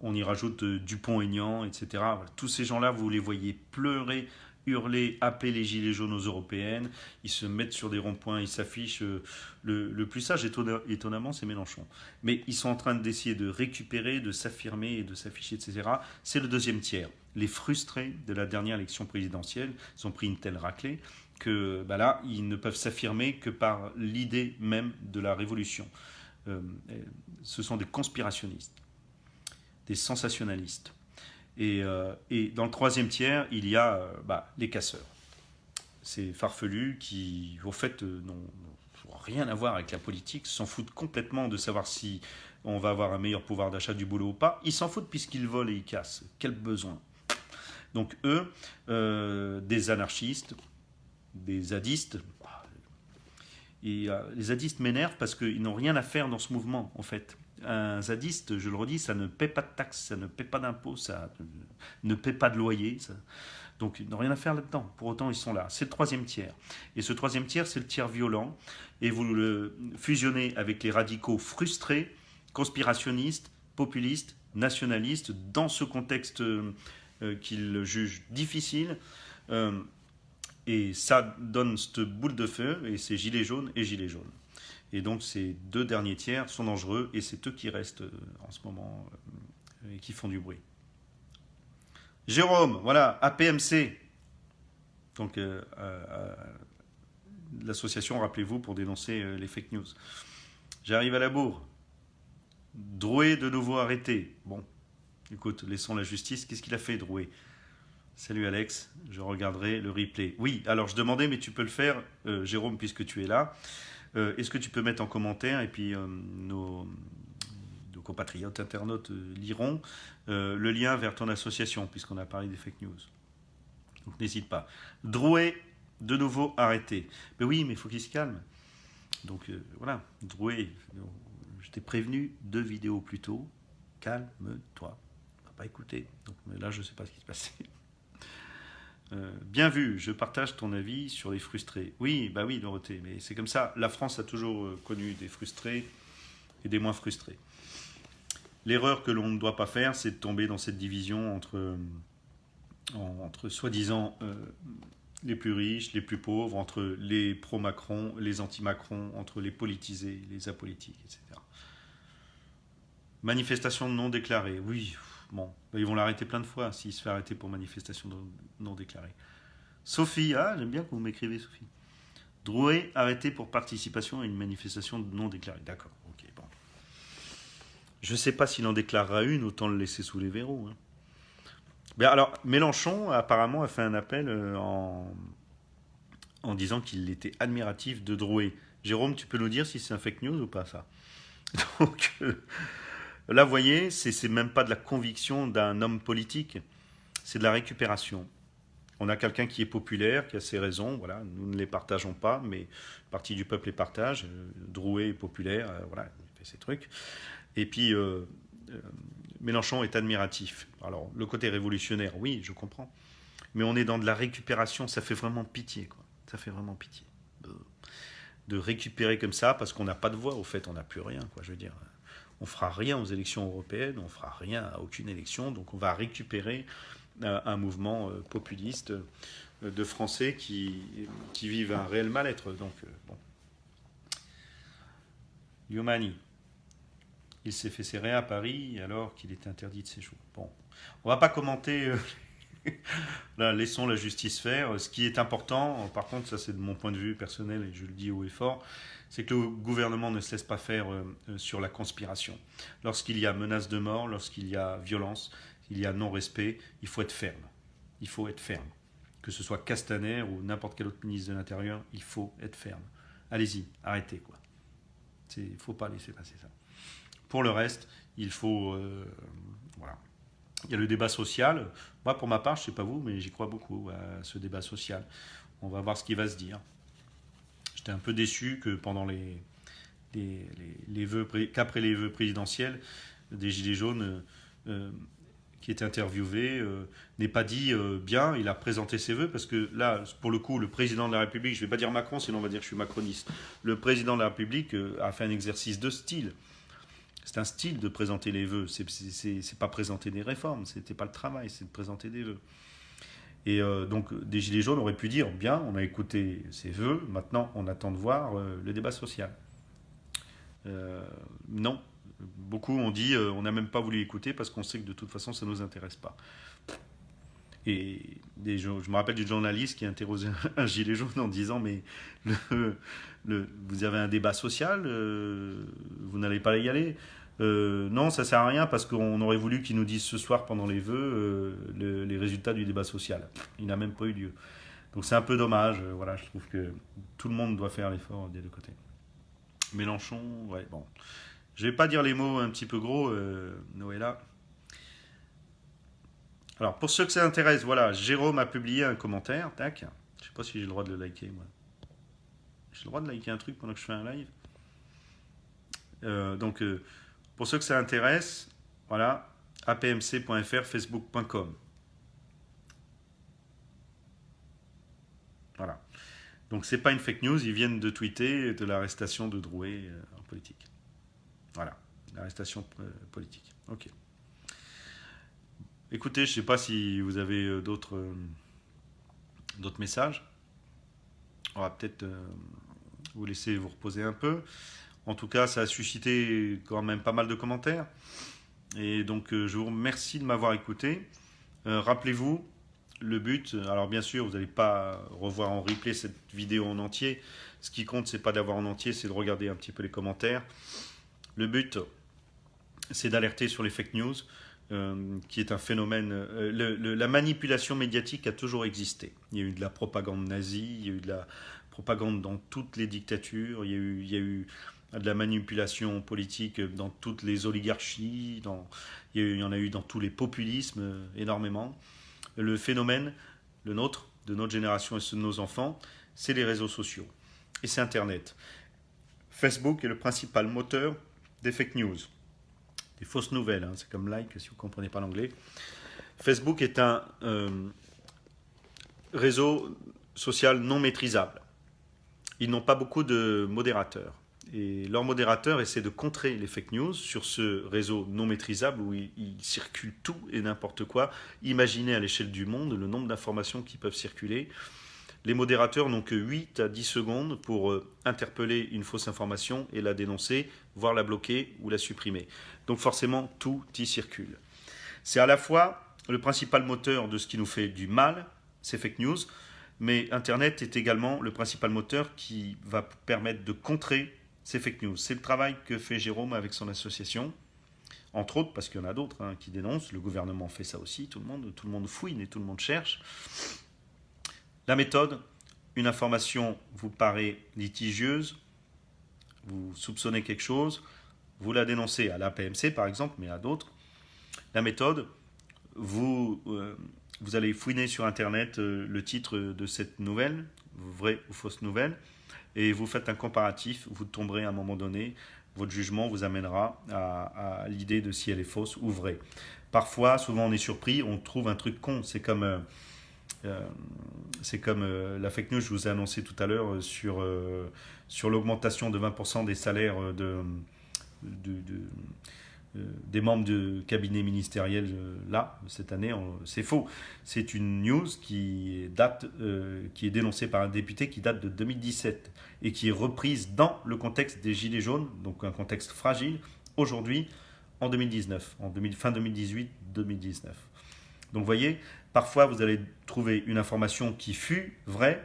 On y rajoute Dupont-Aignan, etc. Tous ces gens-là, vous les voyez pleurer hurler, appeler les gilets jaunes aux européennes, ils se mettent sur des ronds-points, ils s'affichent. Euh, le, plus sage, étonnamment, c'est Mélenchon. Mais ils sont en train d'essayer de récupérer, de s'affirmer et de s'afficher, etc. C'est le deuxième tiers. Les frustrés de la dernière élection présidentielle, ils ont pris une telle raclée que bah là, ils ne peuvent s'affirmer que par l'idée même de la révolution. Euh, ce sont des conspirationnistes, des sensationnalistes euh, et, dans le troisième tiers, il y a euh, bah, les casseurs. Ces farfelus qui, au fait, n'ont rien à voir avec la politique, s'en foutent complètement de savoir si on va avoir un meilleur pouvoir d'achat du boulot ou pas. Ils s'en foutent puisqu'ils volent et ils cassent. Quel besoin Donc eux, des anarchistes, des zadistes, et, les zadistes m'énervent parce qu'ils n'ont rien à faire dans ce mouvement, en fait un zadiste, je le redis, ça ne paie pas de taxes, ça ne paie pas d'impôts, ça ne paie pas de loyer. Donc ils n'ont rien à faire là-dedans. Pour autant, ils sont là. C'est le troisième tiers. Et ce troisième tiers, c'est le tiers violent. Et vous le fusionnez avec les radicaux frustrés, conspirationnistes, populistes, nationalistes, dans ce contexte euh, qu'ils jugent difficile. Euh, Et ça donne cette boule de feu, et c'est gilet jaune et gilet jaune. Et donc ces deux derniers tiers sont dangereux, et c'est eux qui restent en ce moment et qui font du bruit. Jérôme, voilà, APMC. Donc, euh, euh, l'association, rappelez-vous, pour dénoncer euh, les fake news. J'arrive à la bourre. Drouet de nouveau arrêté. Bon, écoute, laissons la justice. Qu'est-ce qu'il a fait, Drouet? Salut Alex, je regarderai le replay. Oui, alors je demandais, mais tu peux le faire, Jérôme, puisque tu es là. Est-ce que tu peux mettre en commentaire, et puis nos, compatriotes internautes euh, liront, euh, le lien vers ton association, puisqu'on a parlé des fake news. Donc n'hésite pas. Drouet, de nouveau arrêté. Mais oui, mais il faut qu'il se calme. Donc euh, voilà, Drouet, je t'ai prévenu deux vidéos plus tôt. Calme-toi. On va pas écouter. Donc là, je ne sais pas ce qui se passait. bien vu, je partage ton avis sur les frustrés. Oui, bah oui, Dorothée, mais c'est comme ça. La France a toujours connu des frustrés et des moins frustrés. L'erreur que l'on ne doit pas faire, c'est de tomber dans cette division entre, euh, entre soi-disant euh, les plus riches, les plus pauvres, entre les pro-Macron, les anti-Macron, entre les politisés, les apolitiques, etc. Manifestation non déclarée, oui, bon, ils vont l'arrêter plein de fois s'il se fait arrêter pour manifestation non déclarée. Sophie, ah, j'aime bien que vous m'écrivez, Sophie. Drouet arrêté pour participation à une manifestation non déclarée. D'accord. Je ne sais pas s'il en déclarera une, autant le laisser sous les verrous. Hein. alors, Mélenchon, apparemment, a fait un appel euh, en, en disant qu'il était admiratif de Drouet. Jérôme, tu peux nous dire si c'est un fake news ou pas, ça? Donc, euh, là, vous voyez, c'est même pas de la conviction d'un homme politique, c'est de la récupération. On a quelqu'un qui est populaire, qui a ses raisons, voilà, nous ne les partageons pas, mais partie du peuple les partage. Euh, Drouet est populaire, voilà, il fait ses trucs. Et puis, euh, euh, Mélenchon est admiratif. Alors, le côté révolutionnaire, oui, je comprends. Mais on est dans de la récupération, ça fait vraiment pitié, quoi. Ça fait vraiment pitié. De, récupérer comme ça, parce qu'on n'a pas de voix, au fait, on n'a plus rien, quoi, je veux dire. On fera rien aux élections européennes, on fera rien à aucune élection, donc on va récupérer euh, un mouvement populiste de Français qui, qui vivent un réel mal-être. Donc, bon. Yomani. Il s'est fait serrer à Paris alors qu'il est interdit de séjour. Bon, on va pas commenter. Euh, laissons la justice faire. Ce qui est important, par contre, ça c'est de mon point de vue personnel et je le dis haut et fort, c'est que le gouvernement ne se laisse pas faire euh, euh, sur la conspiration. Lorsqu'il y a menace de mort, lorsqu'il y a violence, il y a non-respect, il faut être ferme. Il faut être ferme. Que ce soit Castaner ou n'importe quel autre ministre de l'Intérieur, il faut être ferme. Allez-y, arrêtez quoi. Il ne faut pas laisser passer ça. Pour le reste, il faut... Euh, voilà. Il y a le débat social. Moi, pour ma part, je ne sais pas vous, mais j'y crois beaucoup à ce débat social. On va voir ce qui va se dire. J'étais un peu déçu que pendant les, les, vœux, qu'après les vœux présidentiels, des Gilets jaunes euh, qui étaient interviewés euh, pas dit bien, il a présenté ses vœux, parce que là, pour le coup, le président de la République, je ne vais pas dire Macron, sinon on va dire que je suis macroniste, le président de la République a fait un exercice de style. C'est un style de présenter les vœux. C'est pas présenter des réformes. C'était pas le travail, c'est de présenter des vœux. Et euh, donc, des Gilets jaunes auraient pu dire bien, on a écouté ces vœux, maintenant on attend de voir euh, le débat social. Euh, non. Beaucoup ont dit on n'a même pas voulu écouter parce qu'on sait que de toute façon ça ne nous intéresse pas. Et je me rappelle du journaliste qui a interrogé un gilet jaune en disant Mais vous avez un débat social, vous n'allez pas y aller euh, Non, ça sert à rien parce qu'on aurait voulu qu'ils nous disent ce soir pendant les vœux euh, les résultats du débat social. Il n'a même pas eu lieu. Donc c'est un peu dommage. voilà, je trouve que tout le monde doit faire l'effort des deux côtés. Mélenchon, ouais, bon. Je vais pas dire les mots un petit peu gros, Noëlla. Alors, pour ceux que ça intéresse, voilà, Jérôme a publié un commentaire, tac. Je sais pas si j'ai le droit de le liker, moi. J'ai le droit de liker un truc pendant que je fais un live? Euh, donc, euh, pour ceux que ça intéresse, voilà, apmc.fr, facebook.com. Voilà. Donc, c'est pas une fake news, ils viennent de tweeter de l'arrestation de Drouet euh, en politique. Voilà, l'arrestation politique. Ok. Écoutez, je ne sais pas si vous avez euh, d'autres euh, d'autres messages. on va peut-être vous laisser vous reposer un peu. En tout cas, ça a suscité quand même pas mal de commentaires. Et donc, je vous remercie de m'avoir écouté. Rappelez-vous, le but, alors bien sûr, vous n'allez pas revoir en replay cette vidéo en entier. Ce qui compte, c'est pas d'avoir en entier, c'est de regarder un petit peu les commentaires. Le but, c'est d'alerter sur les fake news, euh, qui est un phénomène. Euh, la manipulation médiatique a toujours existé. Il y a eu de la propagande nazie, il y a eu de la propagande dans toutes les dictatures, il y a eu de la manipulation politique dans toutes les oligarchies, dans, il, y, en a eu dans tous les populismes euh, énormément. Le phénomène, le nôtre, de notre génération et de nos enfants, c'est les réseaux sociaux. Et c'est Internet. Facebook est le principal moteur des fake news, des fausses nouvelles. Hein. c'est comme like si vous ne comprenez pas l'anglais. Facebook est un euh, réseau social non maîtrisable. Ils n'ont pas beaucoup de modérateurs. Et leurs modérateurs essaient de contrer les fake news sur ce réseau non maîtrisable où il, il circule tout et n'importe quoi. Imaginez à l'échelle du monde le nombre d'informations qui peuvent circuler. Les modérateurs n'ont que 8 à 10 secondes pour euh, interpeller une fausse information et la dénoncer, voire la bloquer ou la supprimer. Donc forcément, tout y circule. C'est à la fois le principal moteur de ce qui nous fait du mal, ces fake news, mais Internet est également le principal moteur qui va permettre de contrer ces fake news. C'est le travail que fait Jérôme avec son association, entre autres, parce qu'il y en a d'autres hein, qui dénoncent, le gouvernement fait ça aussi, tout le monde, tout le monde fouine et tout le monde cherche. La méthode, une information vous paraît litigieuse, vous soupçonnez quelque chose, vous la dénoncez à l'APMC par exemple, mais à d'autres. La méthode, vous, euh, allez fouiner sur Internet euh, le titre de cette nouvelle, vraie ou fausse nouvelle, et vous faites un comparatif, vous tomberez à un moment donné, votre jugement vous amènera à, l'idée de si elle est fausse ou vraie. Parfois, souvent on est surpris, on trouve un truc con, c'est comme... Euh, euh, comme euh, la fake news je vous ai annoncé tout à l'heure sur l'augmentation de 20% des salaires de, des membres de cabinet ministériel là, cette année. C'est faux. C'est une news qui, date, qui est dénoncée par un député qui date de 2017 et qui est reprise dans le contexte des Gilets jaunes, donc un contexte fragile, aujourd'hui en 2019, en fin 2018-2019. Donc vous voyez, parfois vous allez trouver une information qui fut vraie,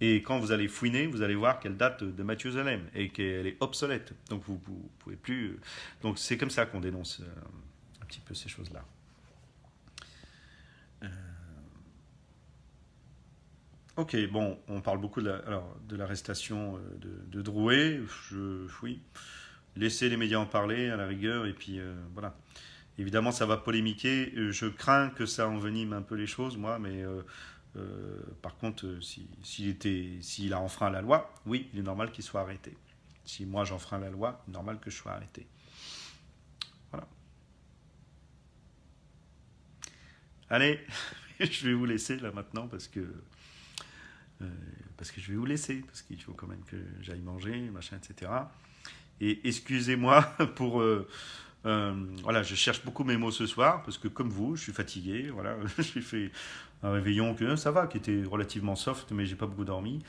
et quand vous allez fouiner, vous allez voir qu'elle date de Mathieu Zalem et qu'elle est obsolète. Donc vous ne pouvez plus... Euh, donc c'est comme ça qu'on dénonce euh, un petit peu ces choses-là. Euh, ok, bon, on parle beaucoup de l'arrestation de, Drouet. Je, oui, laissez les médias en parler à la rigueur, et puis voilà. Évidemment, ça va polémiquer. Je crains que ça envenime un peu les choses, moi, mais euh, par contre, s'il si, a enfreint la loi, oui, il est normal qu'il soit arrêté. Si moi j'enfreins la loi, normal que je sois arrêté. Voilà. Allez, je vais vous laisser là maintenant parce que parce que je vais vous laisser parce qu'il faut quand même que j'aille manger, machin, etc. Et excusez-moi pour euh, voilà, je cherche beaucoup mes mots ce soir parce que comme vous, je suis fatigué. Voilà, j'ai fait un réveillon que ça va, qui était relativement soft, mais j'ai pas beaucoup dormi.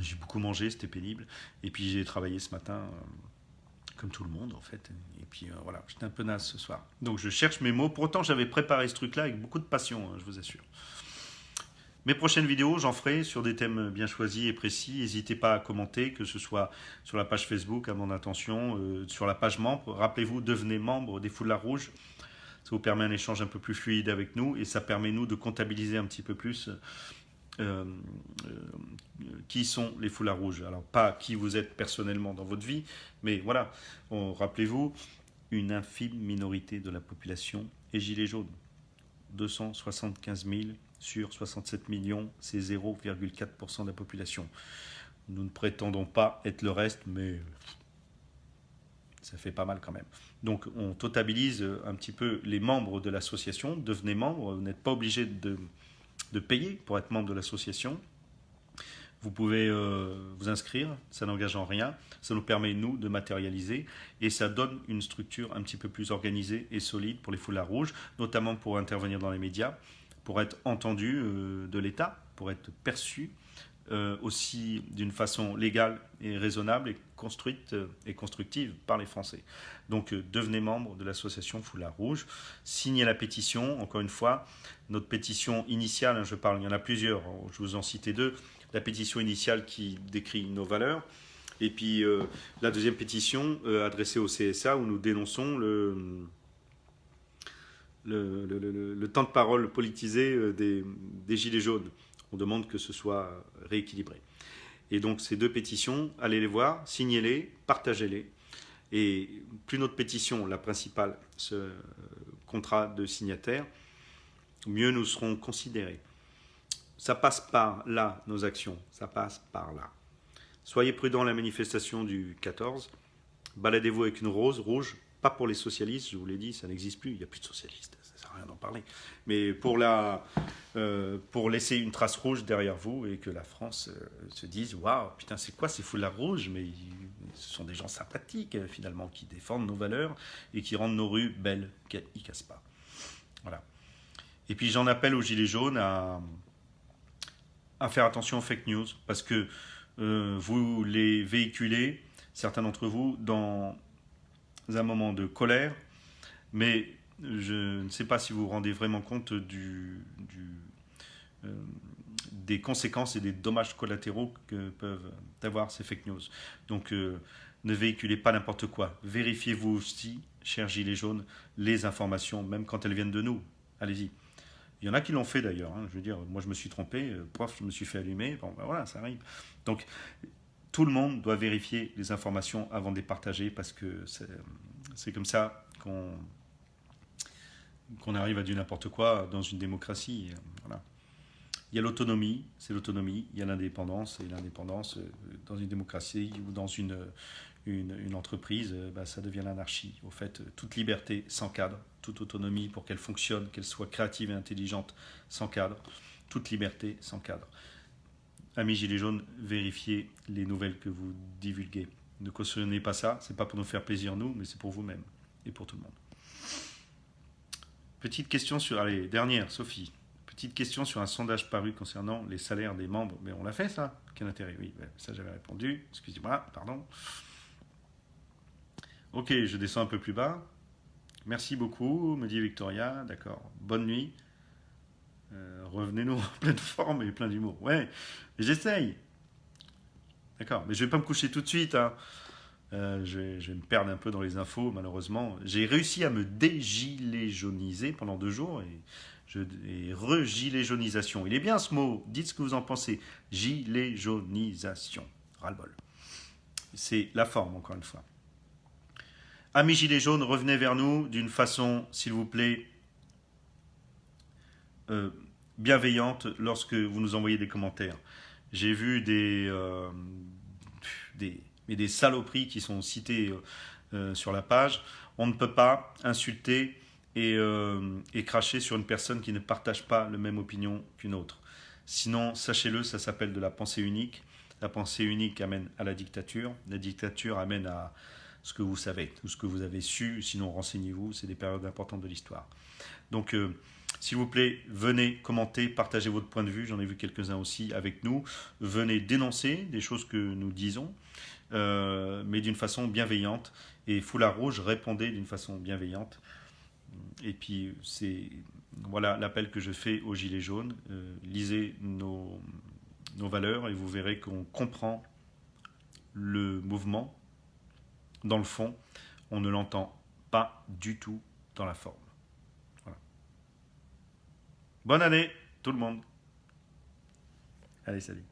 J'ai beaucoup mangé, c'était pénible. Et puis j'ai travaillé ce matin, euh, comme tout le monde en fait. Et puis euh, voilà, j'étais un peu naze ce soir. Donc je cherche mes mots. Pourtant, j'avais préparé ce truc-là avec beaucoup de passion, hein, je vous assure. Mes prochaines vidéos, j'en ferai sur des thèmes bien choisis et précis. N'hésitez pas à commenter, que ce soit sur la page Facebook, à mon attention, euh, sur la page membre. Rappelez-vous, devenez membre des Foulards Rouges. Ça vous permet un échange un peu plus fluide avec nous et ça permet nous de comptabiliser un petit peu plus euh, euh, qui sont les Foulards Rouges. Alors pas qui vous êtes personnellement dans votre vie, mais voilà, rappelez-vous, une infime minorité de la population est gilet jaune. 275 000 sur 67 millions, c'est 0,4% de la population. Nous ne prétendons pas être le reste, mais ça fait pas mal quand même. Donc on totabilise un petit peu les membres de l'association, devenez membre, vous n'êtes pas obligé de, payer pour être membre de l'association. Vous pouvez euh, vous inscrire, ça n'engage en rien, ça nous permet, nous, de matérialiser et ça donne une structure un petit peu plus organisée et solide pour les foulards rouges, notamment pour intervenir dans les médias pour être entendu euh, de l'État, pour être perçu euh, aussi d'une façon légale et raisonnable construite euh, et constructive par les Français. Donc euh, devenez membre de l'association Foulard Rouge, signez la pétition, encore une fois, notre pétition initiale, hein, je parle, il y en a plusieurs, hein, je vous en citais deux, la pétition initiale qui décrit nos valeurs, et puis la deuxième pétition adressée au CSA où nous dénonçons le, temps de parole politisé des Gilets jaunes. On demande que ce soit rééquilibré. Et donc ces deux pétitions, allez les voir, signez-les, partagez-les. Et plus notre pétition, la principale, ce contrat de signataire, mieux nous serons considérés. Ça passe par là, nos actions, ça passe par là. Soyez prudents à la manifestation du 14. Baladez-vous avec une rose rouge, pas pour les socialistes, je vous l'ai dit, ça n'existe plus, il n'y a plus de socialistes rien d'en parler. Mais pour, la, euh, pour laisser une trace rouge derrière vous et que la France euh, se dise Waouh, putain, c'est quoi ces foulards rouges? Mais ce sont des gens sympathiques, euh, finalement, qui défendent nos valeurs et qui rendent nos rues belles, ne cassent pas. Voilà. Et puis j'en appelle aux Gilets jaunes à, à faire attention aux fake news parce que vous les véhiculez, certains d'entre vous, dans un moment de colère, mais je ne sais pas si vous vous rendez vraiment compte euh, des conséquences et des dommages collatéraux que peuvent avoir ces fake news. Donc euh, ne véhiculez pas n'importe quoi. Vérifiez-vous aussi, chers gilets jaunes, les informations, même quand elles viennent de nous. Allez-y. Il y en a qui l'ont fait d'ailleurs. Hein. Je veux dire, moi je me suis trompé, euh, prof, je me suis fait allumer. Bon, ben voilà, ça arrive. Donc tout le monde doit vérifier les informations avant de les partager parce que c'est comme ça qu'on qu'on arrive à du n'importe quoi dans une démocratie. Voilà. Il y a l'autonomie, c'est l'autonomie. Il y a l'indépendance, et l'indépendance euh, dans une démocratie ou dans une, une, entreprise, euh, bah, ça devient l'anarchie. Au fait, toute liberté sans cadre, toute autonomie pour qu'elle fonctionne, qu'elle soit créative et intelligente sans cadre, toute liberté sans cadre. Amis Gilets jaunes, vérifiez les nouvelles que vous divulguez. Ne cautionnez pas ça, c'est pas pour nous faire plaisir nous, mais c'est pour vous-même et pour tout le monde. Petite question sur, allez, dernière, Sophie. Petite question sur un sondage paru concernant les salaires des membres. Mais on l'a fait, ça Quel intérêt? Oui, ça j'avais répondu. Excusez-moi, pardon. Ok, je descends un peu plus bas. Merci beaucoup, me dit Victoria. D'accord. Bonne nuit. Euh, revenez-nous en pleine forme et plein d'humour. Ouais, j'essaye. D'accord, mais je vais pas me coucher tout de suite. Hein. Euh, je, vais, me perdre un peu dans les infos, malheureusement. J'ai réussi à me dégiléjoniser pendant deux jours et, je, et re-giléjonisation. Il est bien ce mot, dites ce que vous en pensez. Giléjonisation. Ras-le-bol. C'est la forme, encore une fois. Amis Gilets jaunes, revenez vers nous d'une façon, s'il vous plaît, euh, bienveillante lorsque vous nous envoyez des commentaires. J'ai vu des, euh, des mais des saloperies qui sont citées euh, euh, sur la page. On ne peut pas insulter euh, et, cracher sur une personne qui ne partage pas la même opinion qu'une autre. Sinon, sachez-le, ça s'appelle de la pensée unique. La pensée unique amène à la dictature. La dictature amène à ce que vous savez, tout ce que vous avez su. Sinon, renseignez-vous, c'est des périodes importantes de l'histoire. Donc, s'il vous plaît, venez commenter, partagez votre point de vue. J'en ai vu quelques-uns aussi avec nous. Venez dénoncer des choses que nous disons. Euh, mais d'une façon bienveillante. Et Foulard Rouge répondait d'une façon bienveillante. Et puis, c'est voilà l'appel que je fais aux Gilets jaunes. Euh, lisez nos, nos valeurs et vous verrez qu'on comprend le mouvement dans le fond. On ne l'entend pas du tout dans la forme. Voilà. Bonne année, tout le monde. Allez, salut.